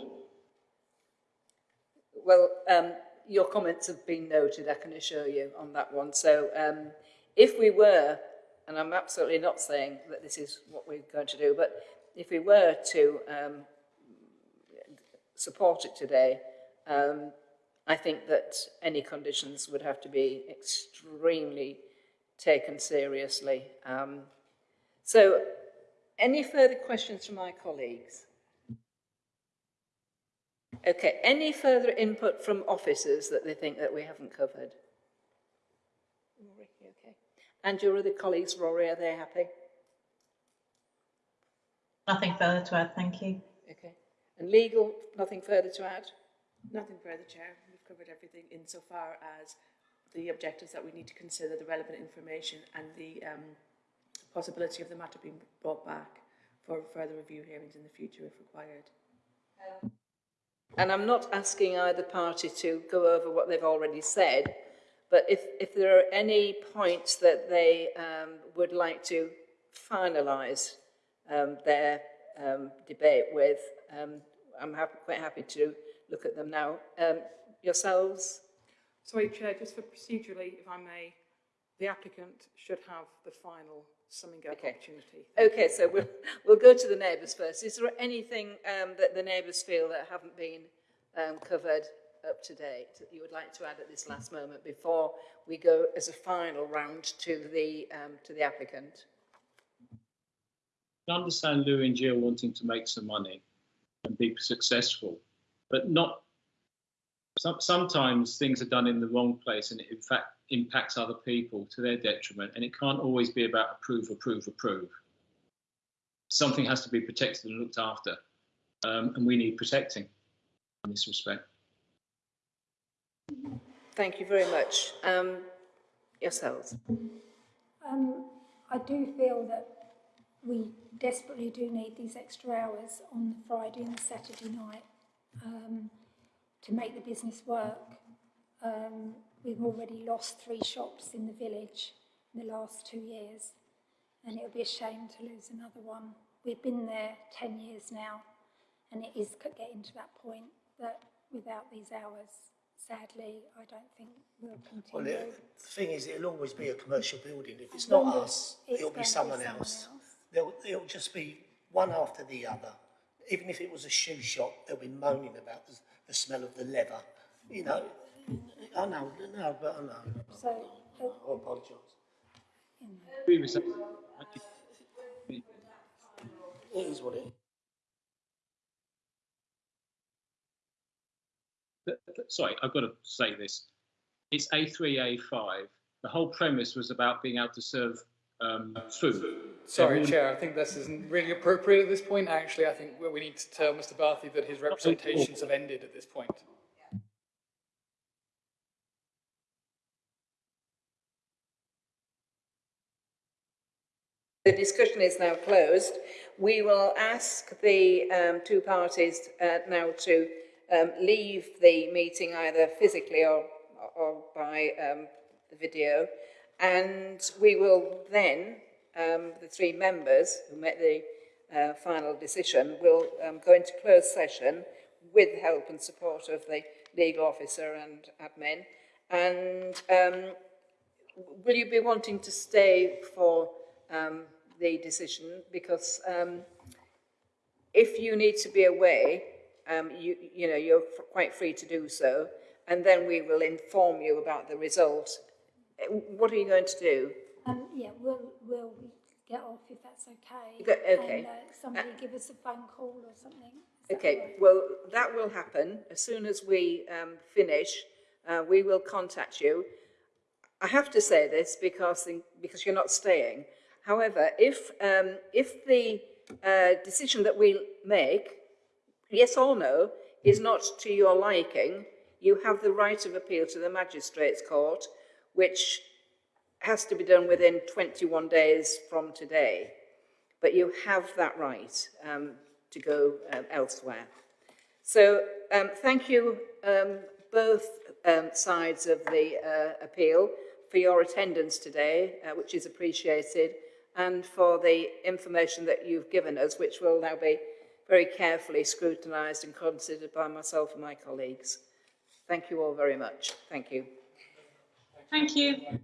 Well, um, your comments have been noted, I can assure you on that one. So um, if we were, and I'm absolutely not saying that this is what we're going to do, but if we were to um, support it today, um, I think that any conditions would have to be extremely taken seriously. Um, so, any further questions from my colleagues? Okay, any further input from officers that they think that we haven't covered? Rory, you okay? And your other colleagues, Rory, are they happy? Nothing further to add, thank you. Okay. And legal, nothing further to add? Nothing further, Chair. We've covered everything insofar as the objectives that we need to consider, the relevant information and the um, possibility of the matter being brought back for further review hearings in the future if required. And I'm not asking either party to go over what they've already said, but if, if there are any points that they um, would like to finalise um, their um, debate with, um, I'm happy, quite happy to look at them now. Um, yourselves? Sorry, Chair, just for procedurally, if I may, the applicant should have the final summing up Okay. opportunity. Okay, so we'll, we'll go to the neighbours first. Is there anything um, that the neighbours feel that haven't been um, covered up to date that you would like to add at this last moment before we go as a final round to the, um, to the applicant? I understand Lou and Jill wanting to make some money and be successful, but not. Some, sometimes things are done in the wrong place, and it in fact impacts other people to their detriment. And it can't always be about approve, approve, approve. Something has to be protected and looked after, um, and we need protecting in this respect. Thank you very much. Um, yourselves? Um, I do feel that we desperately do need these extra hours on the Friday and the Saturday night um, to make the business work. Um, we've already lost three shops in the village in the last two years, and it would be a shame to lose another one. We've been there 10 years now, and it is getting to that point that without these hours, sadly, I don't think we'll Well, continue. it, the thing is, it'll always be a commercial building. If it's not us, it's it'll be to be someone someone else. else. It'll just be one after the other. Even if it was a shoe shop, they'll be moaning about the, the smell of the leather. You know, I know, no, but I know. So, uh, I apologise. Agree with. It is what it is. Th- th- Sorry, I've got to say this. It's A3, A5. The whole premise was about being able to serve um, food. Sorry, Everyone- Chair, I think this isn't really appropriate at this point. Actually, I think we need to tell Mr Barthy that his representations have ended at this point. The discussion is now closed. We will ask the um, two parties uh, now to um, leave the meeting either physically or, or by um, the video. And we will then, um, the three members who made the uh, final decision, will um, go into closed session with help and support of the legal officer and admin. And um, will you be wanting to stay for um, the decision? Because um, if you need to be away, um, you, you know, you're f- quite free to do so, and then we will inform you about the result. Uh, What are you going to do? Um, yeah, we'll, we'll get off if that's okay. Go- okay. And uh, somebody give us a phone call or something. Okay, right? well, that will happen. As soon as we um, finish, uh, we will contact you. I have to say this because, the, because you're not staying. However, if, um, if the uh, decision that we make, yes or no, is not to your liking, you have the right of appeal to the Magistrates Court, which has to be done within 21 days from today. But you have that right um, to go um, elsewhere. So um, thank you um, both um, sides of the uh, appeal for your attendance today, uh, which is appreciated. And for the information that you've given us, which will now be very carefully scrutinised and considered by myself and my colleagues. Thank you all very much. Thank you. Thank you.